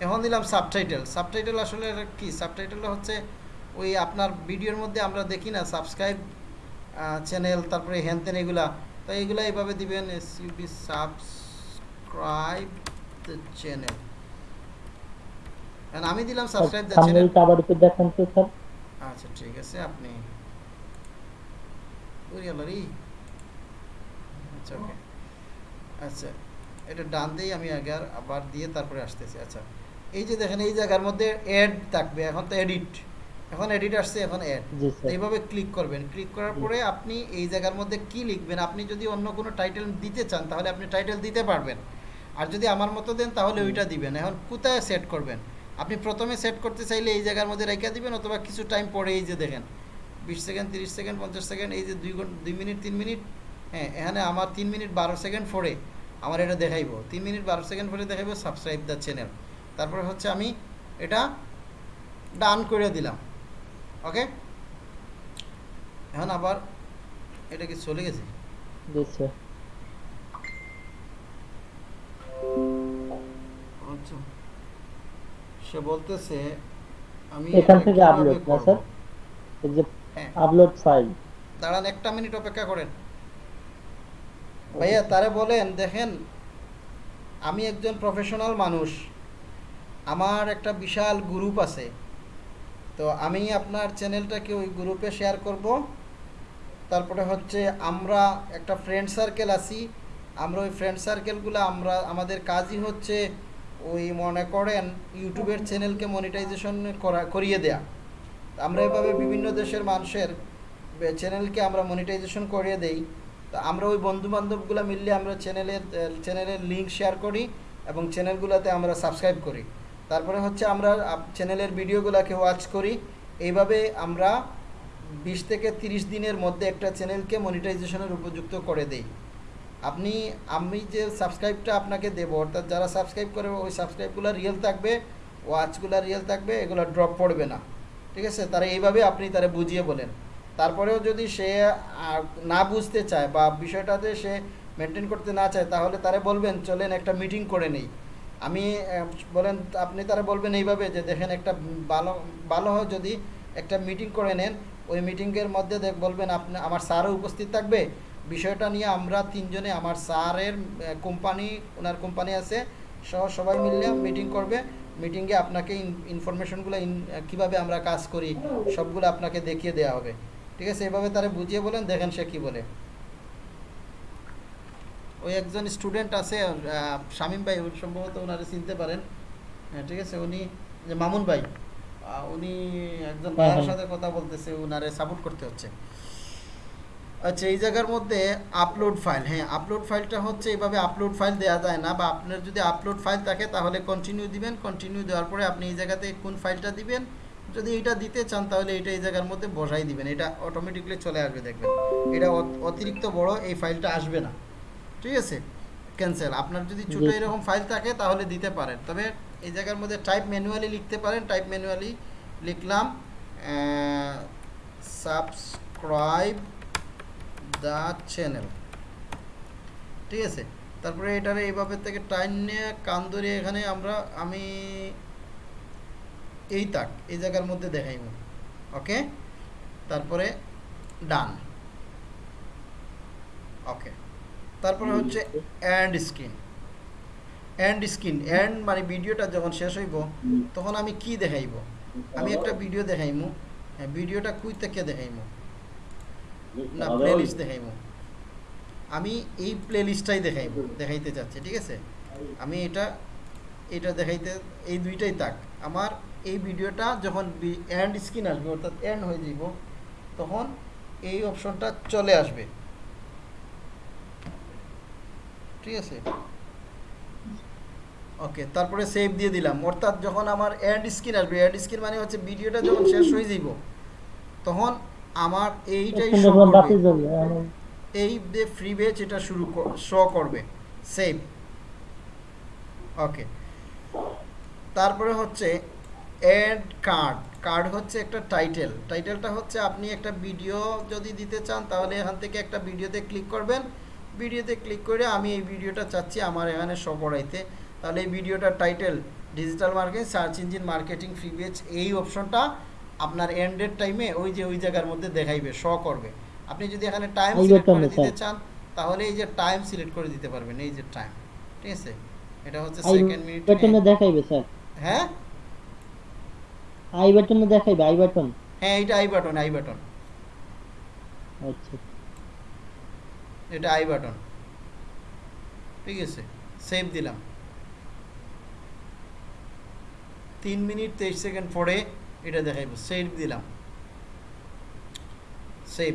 এখন দিলাম সাবটাইটেল সাবটাইটেল আসলে কি? সাবটাইটেল হচ্ছে ওই আপনার ভিডিওর মধ্যে আমরা দেখি না সাবস্ক্রাইব চ্যানেল তারপরে হ্যানতেন এগুলা। তো এইগুলা এইভাবে দিবেন S U B subscribe the channel আমি দিলাম সাবস্ক্রাইব দ্য চ্যানেল থাম্বনেলটা আবার একটু দেখান তো স্যার। আচ্ছা ঠিক আছে আপনি ওই গেল আচ্ছা ওকে আচ্ছা এটা ডান দিয়ে আমি আগে আবার দিয়ে তারপরে আসতেছি। আচ্ছা এই যে দেখেন এই জায়গার মধ্যে অ্যাড থাকবে। এখন তো এডিট এখন এডিট আসছে এখন অ্যাড এইভাবে ক্লিক করবেন। ক্লিক করার পরে আপনি এই জায়গার মধ্যে কি লিখবেন? আপনি যদি অন্য কোনো টাইটেল দিতে চান তাহলে আপনি টাইটেল দিতে পারবেন। আর যদি আমার মতো দেন, তাহলে ওইটা দিবেন। এখন কোথায় সেট করবেন? আপনি প্রথমে সেট করতে চাইলে এই জায়গার মধ্যে রেখে দিবেন, অথবা কিছু টাইম পরে এই যে দেখেন, বিশ সেকেন্ড তিরিশ সেকেন্ড পঞ্চাশ সেকেন্ড এই যে দুই ঘণ্টা দুই মিনিট, তিন মিনিট হ্যাঁ এখানে আমার তিন মিনিট বারো সেকেন্ড পরে আমার এটা দেখাইবো। তিন মিনিট বারো সেকেন্ড পরে দেখাইবো সাবস্ক্রাইব দ্য চ্যানেল তারপরে হচ্ছে আমি এটা ডান করে দিলাম। ওকে এখন আবার এটা কি চলে গেছে? আচ্ছা সে বলতেছে আমি এখান থেকে আপলোড না স্যার? এই যে হ্যাঁ। আপলোড ফাইল দাঁড়ান একটা মিনিট অপেক্ষা করেন। ভাইয়া তারে বলেন দেখেন আমি একজন প্রফেশনাল মানুষ। আমার একটা বিশাল গ্রুপ আছে। তো আমি আপনার চ্যানেলটাকে ওই গ্রুপে শেয়ার করব। তারপরে হচ্ছে আমরা একটা ফ্রেন্ড সার্কেল আছি। আমরা ওই ফ্রেন্ড সার্কেলগুলো আমরা আমাদের কাজই হচ্ছে ওই মনে করেন ইউটিউবের চ্যানেলকে মনিটাইজেশন করা, করিয়ে দেয়া। আমরা এভাবে বিভিন্ন দেশের মানুষের চ্যানেলকে আমরা মনিটাইজেশন করিয়ে দেই। তো আমরা ওই বন্ধু বান্ধবগুলো মিললে আমরা চ্যানেলের চ্যানেলের লিঙ্ক শেয়ার করি এবং চ্যানেলগুলোতে আমরা সাবস্ক্রাইব করি। তারপরে হচ্ছে আমরা চ্যানেলের ভিডিওগুলোকে ওয়াচ করি। এইভাবে আমরা বিশ থেকে তিরিশ দিনের মধ্যে একটা চ্যানেলকে মনিটাইজেশনের উপযুক্ত করে দেই। আপনি, আমি যে সাবস্ক্রাইবটা আপনাকে দেবো, অর্থাৎ যারা সাবস্ক্রাইব করে, ওই সাবস্ক্রাইবগুলো রিয়েল থাকবে ওয়াচগুলো রিয়েল থাকবে, এগুলো ড্রপ পড়বে না। ঠিক আছে? তারা এইভাবে আপনি তারা বুঝিয়ে বলেন। তারপরেও যদি সে না বুঝতে চায় বা বিষয়টাতে সে মেনটেন করতে না চায়, তাহলে তারা বলবেন, চলেন একটা মিটিং করে নেই। আমি বলেন, আপনি তারা বলবেন এইভাবে যে, দেখেন একটা ভালো ভালো যদি একটা মিটিং করে নেন। ওই মিটিংয়ের মধ্যে দেখ বলবেন, আপনি, আমার স্যারও উপস্থিত থাকবে। বিষয়টা নিয়ে আমরা তিনজনে আমার স্যারের কোম্পানি ওনার কোম্পানি আছে সহ সবাই মিলে মিটিং করবে। মিটিংয়ে আপনাকে ইনফরমেশনগুলো কীভাবে আমরা কাজ করি সবগুলো আপনাকে দেখিয়ে দেওয়া হবে। ঠিক আছে? এভাবে তারা বুঝিয়ে বলেন দেখেন সে কি বলে। ওই একজন স্টুডেন্ট আছে শামীম ভাই উনি সম্ভবত ওনারে চিনতে পারেন। হ্যাঁ, ঠিক আছে? উনি যে মামুন ভাই উনি একজন হ্যাঁ, ভাইয়ের হ্যাঁ। সাথে কথা বলতেছে ওনারে সাপোর্ট করতে হচ্ছে। আচ্ছা এই জায়গার মধ্যে আপলোড ফাইল হ্যাঁ আপলোড ফাইলটা হচ্ছে এইভাবে আপলোড ফাইল দেওয়া যায় না বা আপনার যদি আপলোড ফাইল থাকে তাহলে কন্টিনিউ দিবেন কন্টিনিউ দেওয়ার পরে আপনি এই জায়গাতে কোন ফাইলটা দিবেন যদি এটা দিতে চান তাহলে এটা এই জায়গার মধ্যে বসাই দিবেন এটা অটোমেটিকলি চলে আসবে দেখবেন। এটা অতিরিক্ত বড় এই ফাইলটা আসবে না। ঠিক আছে? ক্যান্সেল আপনার যদি ছোট এরকম ফাইল থাকে তাহলে দিতে পারেন। তবে এই জায়গার মধ্যে টাইপ ম্যানুয়ালি লিখতে পারেন। টাইপ ম্যানুয়ালি লিখলাম সাবস্ক্রাইব দ্য চ্যানেল ঠিক আছে? তারপরে এটারে এইভাবে থেকে টাইম নিয়ে কান ধরে এখানে আমরা, আমি এই তাক, এই জায়গার মধ্যে দেখাইব। ওকে? তারপরে ডান। ওকে। তারপরে হচ্ছে end screen. End screen end মানে ভিডিওটা যখন শেষ হইব, তখন আমি কি দেখাইব? আমি একটা ভিডিও দেখাইমু। হ্যাঁ ভিডিওটা কুই থেকে দেখাইমু? না প্লেলিস্ট দেখাইমু। আমি এই প্লেলিস্টটাই দেখাইব দেখাইতে চাচ্ছি ঠিক আছে? আমি এটা এটা দেখাইতে এই দুইটাই তাক আমার এই ভিডিওটা যখন এন্ড স্ক্রিন আসবে অর্থাৎ এন্ড হয়ে যাব তখন এই অপশনটা চলে আসবে। ঠিক আছে? ওকে তারপরে সেভ দিয়ে দিলাম। অর্থাৎ যখন আমার এন্ড স্ক্রিন আসবে এন্ড স্ক্রিন মানে হচ্ছে ভিডিওটা যখন শেষ হয়ে যাব তখন আমার এইটাই এই যে ফ্রি বেচ এটা শুরু শো করবে। সেভ ওকে তারপরে হচ্ছে অ্যাড কার্ড কার্ড হচ্ছে একটা টাইটেল টাইটেলটা হচ্ছে আপনি একটা ভিডিও যদি দিতে চান তাহলে এখান থেকে একটা ভিডিওতে ক্লিক করবেন। ভিডিওতে ক্লিক করে আমি এই ভিডিওটা চাচ্ছি আমার এখানে শো করাইতে। তাহলে এই ভিডিওটার title digital marketing search engine marketing free বেচ এই অপশনটা আপনার এন্ডের টাইমে ওই যে ওই জায়গার মধ্যে দেখাইবে শো করবে। আপনি যদি এখানে টাইম সিলেক্ট করে দিতে চান তাহলে এই যে টাইম সিলেক্ট করে দিতে পারবেন এই যে টাইম ঠিক আছে? এটা হচ্ছে সেকেন্ড মিনিট বাটনে দেখাইবে স্যার। হ্যাঁ? আই বাটনে দেখাইবে আই বাটন হ্যাঁ এটা আই বাটন আই বাটন আচ্ছা। এটা আই বাটন ঠিক আছে? সেভ দিলাম। তিন মিনিট তেইশ সেকেন্ড পরে এটা দেখাইব সেভ দিলাম। সেভ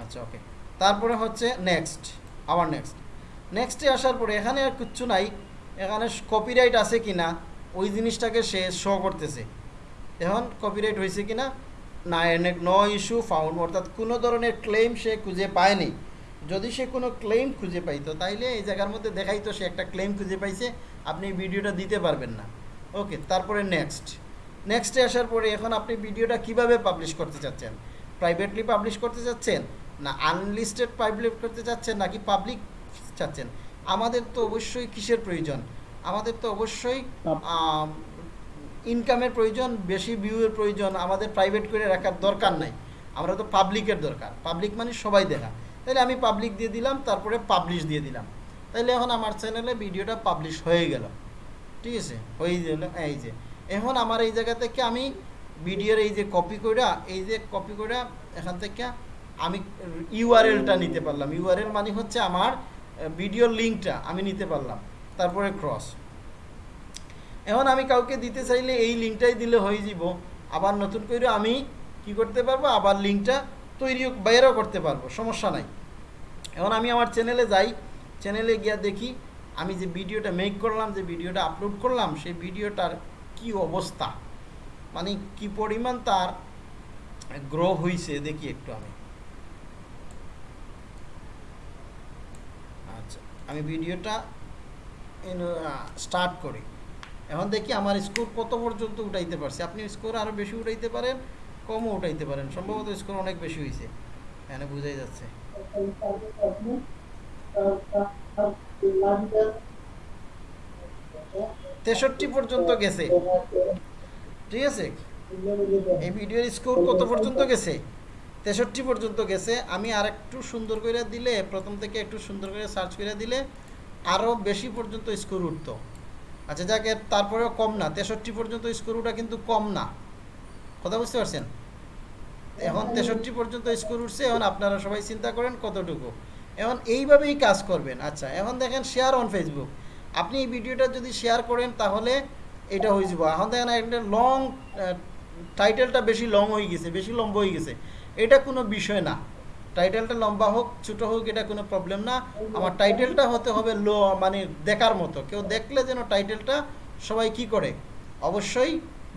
আচ্ছা ওকে তারপরে হচ্ছে নেক্সট আবার নেক্সট নেক্সটে আসার পরে এখানে আর কিচ্ছু নাই। এখানে কপিরাইট আছে কি না ওই জিনিসটাকে সে শো করতেছে। এখন কপিরাইট হয়েছে কিনা, না, এনে ন ইস্যু ফাউন্ড অর্থাৎ কোনো ধরনের ক্লেম সে খুঁজে পায়নি। যদি সে কোনো ক্লেম খুঁজে পাইতো, তাইলে এই জায়গার মধ্যে দেখাইতো সে একটা ক্লেম খুঁজে পাইছে, আপনি ভিডিওটা দিতে পারবেন না। ওকে তারপরে নেক্সট নেক্সটে আসার পরে এখন আপনি ভিডিওটা কীভাবে পাবলিশ করতে চাচ্ছেন? প্রাইভেটলি পাবলিশ করতে চাচ্ছেন? না আনলিস্টেড পাবলিশ করতে চাচ্ছেন নাকি পাবলিক চাচ্ছেন? আমাদের তো অবশ্যই কিসের প্রয়োজন? আমাদের তো অবশ্যই ইনকামের প্রয়োজন বেশি ভিউয়ের প্রয়োজন আমাদের প্রাইভেট করে রাখার দরকার নাই। আমরা তো পাবলিকের দরকার। পাবলিক মানে সবাই দেখা তাহলে আমি পাবলিক দিয়ে দিলাম তারপরে পাবলিশ দিয়ে দিলাম। তাহলে এখন আমার চ্যানেলে ভিডিওটা পাবলিশ হয়ে গেল। ঠিক আছে? হয়ে গেল এই যে। এখন আমার এই জায়গা থেকে আমি ভিডিওর এই যে কপি কইরা, এই যে কপি কইরা এখান থেকে আমি ইউআরএলটা নিতে পারলাম। ইউআরএল মানে হচ্ছে আমার ভিডিওর লিঙ্কটা আমি নিতে পারলাম। তারপরে ক্রস এখন আমি কাউকে দিতে চাইলে এই লিঙ্কটাই দিলে হয়ে যাব আবার নতুন করে আমি কি করতে পারব? আবার লিঙ্কটা তৈরিও, বাইরেও করতে পারব। সমস্যা নাই। এখন আমি আমার চ্যানেলে যাই। চ্যানেলে গিয়া দেখি, আমি যে ভিডিওটা মেক করলাম, যে ভিডিওটা আপলোড করলাম, সেই ভিডিওটার কি অবস্থা? মানে কি পরিমাণ তার গ্রো হয়েছে দেখি একটু আমি। আচ্ছা আমি ভিডিওটা স্টার্ট করি। এখন দেখি আমার স্কোর কত পর্যন্ত উঠাইতে পারছি। আপনি স্কোর আরও বেশি উঠাইতে পারেন, কমও উঠাইতে পারেন। সম্ভবত স্কোর অনেক বেশি হয়েছে এখানে বোঝাই যাচ্ছে। তেষট্টি পর্যন্ত গেছে। ঠিক আছে? এই ভিডিওর স্কোর কত পর্যন্ত গেছে? তেষট্টি পর্যন্ত গেছে। আমি আর একটু সুন্দর করে দিলে, প্রথম থেকে একটু সুন্দর করে সার্চ করে দিলে আরও বেশি পর্যন্ত স্কোর উঠতো। আচ্ছা যাক তারপরেও কম না। তেষট্টি পর্যন্ত স্কোরটা কিন্তু কম না। কথা বুঝতে পারছেন? এখন তেষট্টি পর্যন্ত স্কোর উঠছে, এখন আপনারা সবাই চিন্তা করেন কতটুকু। এখন এইভাবেই কাজ করবেন। আচ্ছা এখন দেখেন শেয়ার অন ফেসবুক আপনি এই ভিডিওটা যদি শেয়ার করেন, তাহলে এটা হয়ে যাব। এখন দেখেন একটা লং টাইটেলটা বেশি লং হয়ে গেছে, বেশি লম্বা হয়ে গেছে। এটা কোনো বিষয় না। টাইটেলটা লম্বা হোক, ছোটো হোক, এটা কোনো প্রবলেম না। আমার টাইটেলটা হতে হবে লো মানে দেখার মতো। কেউ দেখলে যেন টাইটেলটা সবাই কি করে? অবশ্যই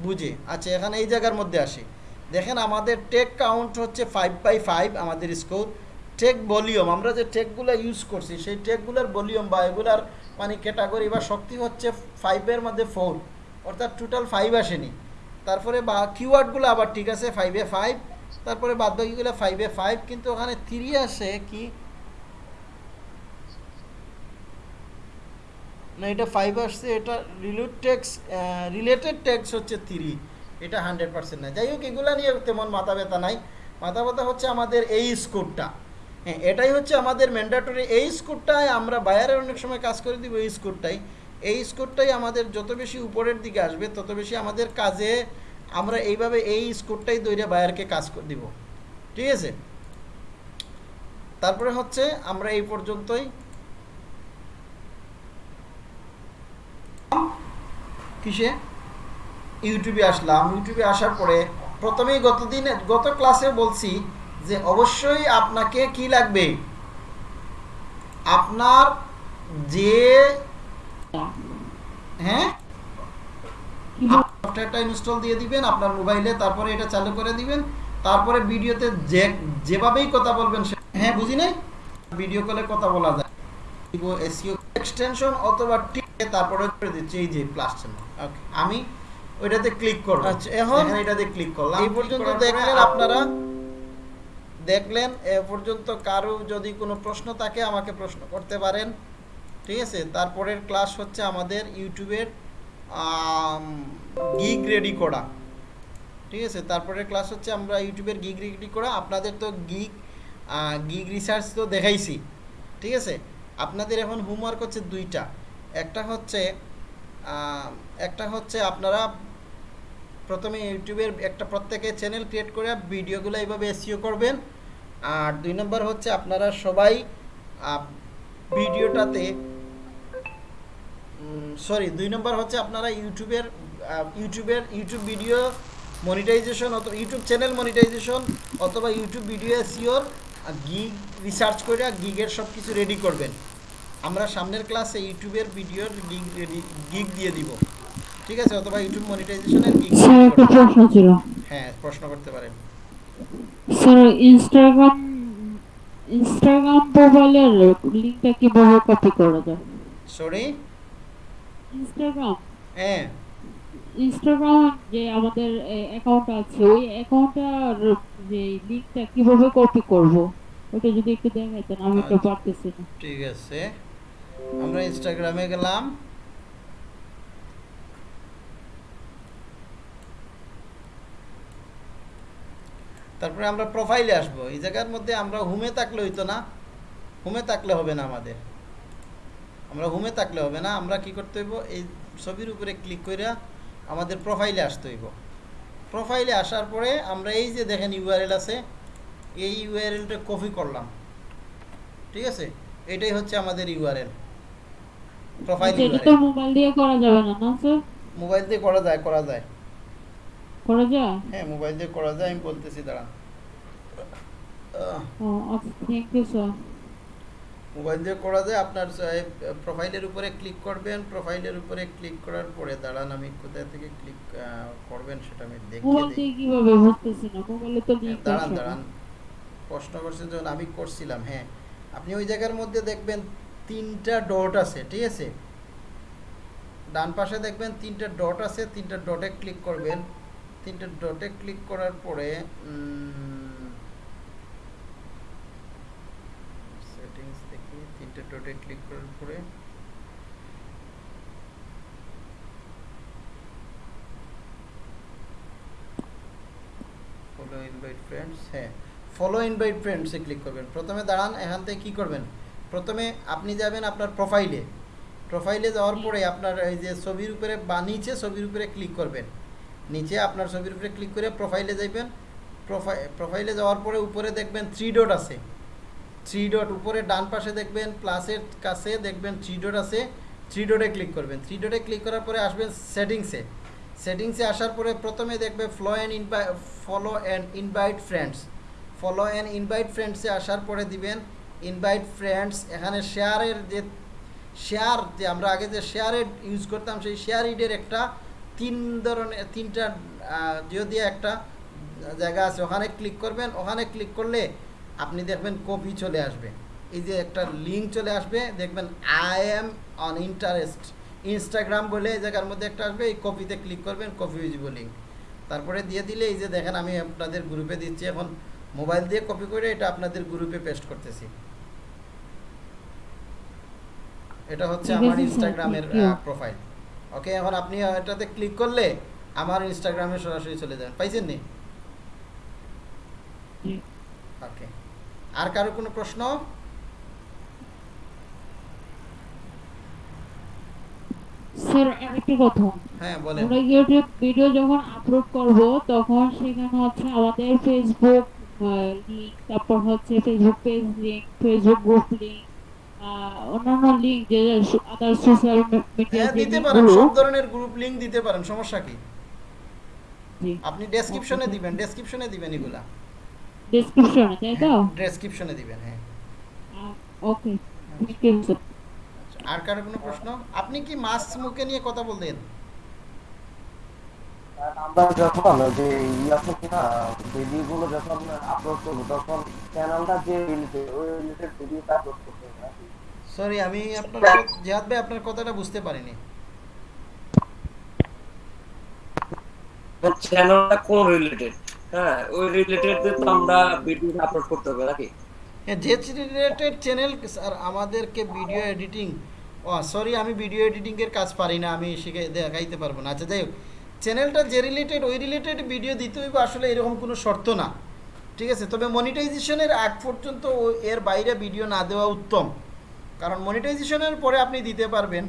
বুঝে। আচ্ছা এখানে এই জায়গার মধ্যে আসে। দেখেন আমাদের টেক কাউন্ট হচ্ছে ফাইভ বাই ফাইভ আমাদের স্কোর টেক ভলিউম আমরা যে টেকগুলো ইউজ করছি, সেই টেকগুলোর ভলিউম বা এগুলার মানে ক্যাটাগরি বা শক্তি হচ্ছে ফাইভের মধ্যে ফোর অর্থাৎ টোটাল ফাইভ আসেনি। তারপরে বা কিওয়ার্ডগুলো আবার ঠিক আছে ফাইভে ফাইভ তারপরে বাদ বাকিগুলো ফাইভে ফাইভ কিন্তু ওখানে থ্রি আসে কি? না, এটা ফাইভ আসছে, এটা রিলেট টেক্স রিলেটেড টেক্স হচ্ছে থ্রি এটা হান্ড্রেড পার্সেন্ট না যাই হোক, এগুলো নিয়ে তেমন মাথা ব্যথা নাই। মাথা ব্যথা হচ্ছে আমাদের এই স্কোরটা হ্যাঁ এটাই হচ্ছে আমাদের ম্যান্ডেটরি এই স্কোরটাই আমরা বায়ারের অনেক সময় কাজ করে দিব এই স্কোরটাই এই স্কোরটাই আমাদের যত বেশি উপরের দিকে আসবে, তত বেশি আমাদের কাজে আমরা এইভাবে এই স্কোরটাই দৈরে বায়ারকে কাজ করে দিব। ঠিক আছে? তারপরে হচ্ছে আমরা এই পর্যন্তই। কিসে? ইউটিউবে আসলাম। ইউটিউবে আসার পরে প্রথমেই গতদিন গত ক্লাসে বলছি যে অবশ্যই আপনাকে কি লাগবে? আপনার যে হ্যাঁ? সফটওয়্যারটা ইনস্টল দিয়ে দিবেন আপনার মোবাইলে তারপরে এটা চালু করে দিবেন তারপরে ভিডিওতে যে যেভাবেই কথা বলবেন হ্যাঁ বুঝি নাই? ভিডিও কলে কথা বলা যায়। এসিও এক্সটেনশন অথবা টিকে তারপরে করে দিচ্ছি এই যে প্লাস চিহ্ন। আমি ওইটাতে ক্লিক করব আচ্ছা এখন এটাতে ক্লিক করলাম। এই পর্যন্ত দেখলেন আপনারা? দেখলেন, এ পর্যন্ত কারও যদি কোনো প্রশ্ন থাকে, আমাকে প্রশ্ন করতে পারেন। ঠিক আছে? তারপরের ক্লাস হচ্ছে আমাদের ইউটিউবের গিগ রেডি করা। ঠিক আছে? তারপরের ক্লাস হচ্ছে আমরা ইউটিউবের গিগ রেডি করা। আপনাদের তো গিগ গিগ রিসার্চ তো দেখাইছি। ঠিক আছে? আপনাদের এখন হোমওয়ার্ক হচ্ছে দুইটা। একটা হচ্ছে একটা হচ্ছে আপনারা প্রথমে ইউটিউবের একটা প্রত্যেকে চ্যানেল ক্রিয়েট করে ভিডিওগুলো এইভাবে এসিও করবেন। আর দুই নম্বর হচ্ছে আপনারা সবাই ভিডিওটাতে সরি দুই নম্বর হচ্ছে আপনারা ইউটিউবের ইউটিউবের ইউটিউব ভিডিও মনিটাইজেশন অথবা ইউটিউব চ্যানেল মনিটাইজেশন অথবা ইউটিউব ভিডিও এসিওর গিগ রিসার্চ করে গিগের সব কিছু রেডি করবেন। আমরা সামনের ক্লাসে ইউটিউবের ভিডিওর গিগ রেডি গিগ দিয়ে দিব। ঠিক আছে? অথবা ইউটিউব মনিটাইজেশনের গিগ প্রশ্ন ছিল। হ্যাঁ প্রশ্ন করতে পারেন। স্যার ইনস্টাগ্রাম ইনস্টাগ্রাম প্রোফাইলের লিংকটা কীভাবে কপি করা যায় সরি ইনস্টাগ্রাম হ্যাঁ। ইনস্টাগ্রাম যে আমাদের অ্যাকাউন্ট আছে ওই অ্যাকাউন্টটার যে লিংকটা কীভাবে কপি করব ওটা যদি একটু দেখাইতেন আমি তো আচ্ছা। পারতেছি না। ঠিক আছে। আমরা ইনস্টাগ্রামে গেলাম। তারপরে আমরা প্রোফাইলে আসব। এই জায়গার মধ্যে আমরা হুমে থাকলে হইতো না। হুমে থাকলে হবে না আমাদের। আমরা হুমে থাকলে হবে না। আমরা কি করতে হইব? এই ছবির উপরে ক্লিক করে আমাদের প্রোফাইলে আসতে হইব। প্রোফাইলে আসার পরে আমরা এই যে দেখেন ইউআরএল আছে এই ইউআরএলটা কপি করলাম। ঠিক আছে? এটাই হচ্ছে আমাদের ইউআরএল প্রোফাইল মোবাইল দিয়ে করা যাবে না না স্যার মোবাইল দিয়ে করা যায় করা যায়। করা যায়? হ্যাঁ মোবাইল দিয়ে করা যায় আমি বলতেছি দাঁড়ান। ও আচ্ছা স্যার মোবাইল দিয়ে করা যায় আপনার প্রোফাইলের উপরে ক্লিক করবেন প্রোফাইলের উপরে ক্লিক করার পরে দাঁড়ান আমি কোথায় থেকে ক্লিক করবেন সেটা আমি দেখিয়ে দিই। কীভাবে বুঝতেছি না মোবাইলে তো লিংক দাঁড়ান দাঁড়ান। প্রশ্ন করছেন যখন আমি করছিলাম হ্যাঁ। আপনি ওই জায়গার মধ্যে দেখবেন তিনটা ডট আছে ঠিক আছে? ডান পাশে দেখবেন তিনটা ডট আছে তিনটা ডটে ক্লিক করবেন। তিনটা ডটে ক্লিক করার পরে সেটিংস দেখি, তিনটা ডটে ক্লিক করার পরে ফলো ইনভাইট ফ্রেন্ডস হ্যাঁ ফলো ইনভাইট ফ্রেন্ডসে ক্লিক করবেন। প্রথমে দাঁড়ান, এখান থেকে কী করবেন? প্রথমে আপনি যাবেন আপনার প্রোফাইলে প্রোফাইলে যাওয়ার পরে আপনার এই যে ছবির উপরে বা নিচে ছবির উপরে ক্লিক করবেন। নিচে আপনার ছবির উপরে ক্লিক করে প্রোফাইলে যাইবেন। প্রোফাইল প্রোফাইলে যাওয়ার পরে উপরে দেখবেন থ্রি ডট আছে। থ্রি ডট উপরে ডান পাশে দেখবেন প্লাসের কাছে দেখবেন থ্রি ডট আছে। থ্রি ডটে ক্লিক করবেন। থ্রি ডটে ক্লিক করার পরে আসবেন সেটিংসে সেটিংসে আসার পরে প্রথমে দেখবে flow and invite follow and invite friends follow and invite ফ্রেন্ডসে আসার পরে দিবেন ইনভাইট ফ্রেন্ডস এখানে শেয়ারের যে শেয়ার যে আমরা আগে যে শেয়ারের ইউজ করতাম, সেই শেয়ার ইডের একটা তিন ধরনের তিনটা যদি একটা জায়গা আছে ওখানে ক্লিক করবেন ওখানে ক্লিক করলে আপনি দেখবেন কপি চলে আসবে। এই যে একটা লিঙ্ক চলে আসবে দেখবেন I am on interest Instagram বলে এই জায়গার মধ্যে একটা আসবে এই কপিতে ক্লিক করবেন কপি ইউজিবল লিঙ্ক তারপরে দিয়ে দিলে এই যে দেখেন আমি আপনাদের গ্রুপে দিচ্ছি এখন মোবাইল দিয়ে কপি করে এটা আপনাদের গ্রুপে পেস্ট করতেছি। এটা হচ্ছে আমার ইনস্টাগ্রামের প্রোফাইল ওকে এখন আপনি এটাতে ক্লিক করলে আমার ইনস্টাগ্রামে সরাসরি চলে যাবেন পাইছেন নি? ওকে আর কারও কোনো প্রশ্ন? স্যার আরেকটা কথা। হ্যাঁ বলেন। আমরা ইউটিউব ভিডিও যখন আপলোড করব তখন সেখানে হচ্ছে আমাদের ফেসবুক লিংক তারপর হচ্ছে Facebook page link Facebook group link অন্যান্য লিংক যে আদার সোশ্যাল মিডিয়া হ্যাঁ দিতে পারেন। সব ধরনের গ্রুপ লিংক দিতে পারেন সমস্যা কি? আপনি ডেসক্রিপশনে দিবেন ডেসক্রিপশনে দিবেন এগুলা। ডেসক্রিপশনে তাই তো? ডেসক্রিপশনে দিবেন হ্যাঁ। ওকে থ্যাংক ইউ স্যার আর কারও কোনো প্রশ্ন? আপনি কি মাছ মুখে নিয়ে কথা বলতেন? আমরা যখন ওই যে ইয়া থেকে না ভিডিওগুলো যখন আপলোড করব তখন চ্যানেলটা যে রিলেটেড ওই রিলেটেড ভিডিওটা আপলোড করতে হবে নাকি? সরি আমি আপনার জিহাদ ভাই আপনার কথাটা বুঝতে পারিনি। চ্যানেলটা কোন রিলেটেড হ্যাঁ ওই রিলেটেড তো আমরা ভিডিও আপলোড করতে হবে নাকি? হ্যাঁ যে রিলেটেড চ্যানেল স্যার আমাদেরকে ভিডিও এডিটিং ও সরি আমি ভিডিও এডিটিংয়ের কাজ পারি না আমি শিখে দেখাইতে পারব না। আচ্ছা যাই হোক। চ্যানেলটা যে রিলেটেড ওই রিলেটেড ভিডিও দিতে হইব আসলে এরকম কোনো শর্ত না। ঠিক আছে? তবে মনিটাইজেশনের আগ পর্যন্ত এর বাইরে ভিডিও না দেওয়া উত্তম। কারণ মনিটাইজেশনের পরে আপনি দিতে পারবেন,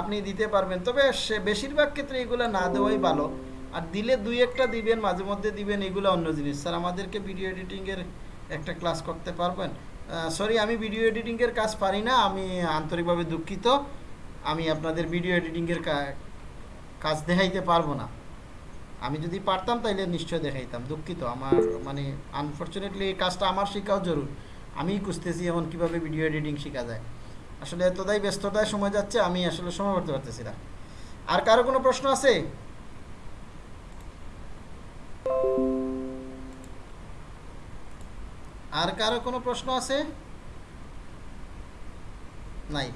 আপনি দিতে পারবেন। তবে সে বেশিরভাগ ক্ষেত্রে এগুলো না দেওয়াই ভালো। আর দিলে দুই একটা দিবেন, মাঝে মধ্যে দিবেন, এগুলো অন্য জিনিস। স্যার, আমাদেরকে ভিডিও এডিটিংয়ের একটা ক্লাস করতে পারবেন? সরি আমি ভিডিও এডিটিংয়ের কাজ পারি না, আমি আন্তরিকভাবে দুঃখিত। আমি আপনাদের ভিডিও এডিটিংয়ের কাজ দেখাইতে পারব না। আমি যদি পারতাম তাইলে নিশ্চয় দেখাইতাম। দুঃখিত, আমার মানে আনফর্চুনেটলি এই কাজটা আমার শেখাও জরুর। আমিই খুঁজতেছি এখন কীভাবে ভিডিও এডিটিং শেখা যায়। আসলে এতটাই ব্যস্ততায় সময় যাচ্ছে, আমি আসলে সময় করতে পারতেছি না। আর কারও কোনো প্রশ্ন আছে? আর কারও কোনো প্রশ্ন আছে? নাই।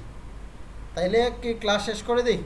তাইলে কি ক্লাস শেষ করে দিই?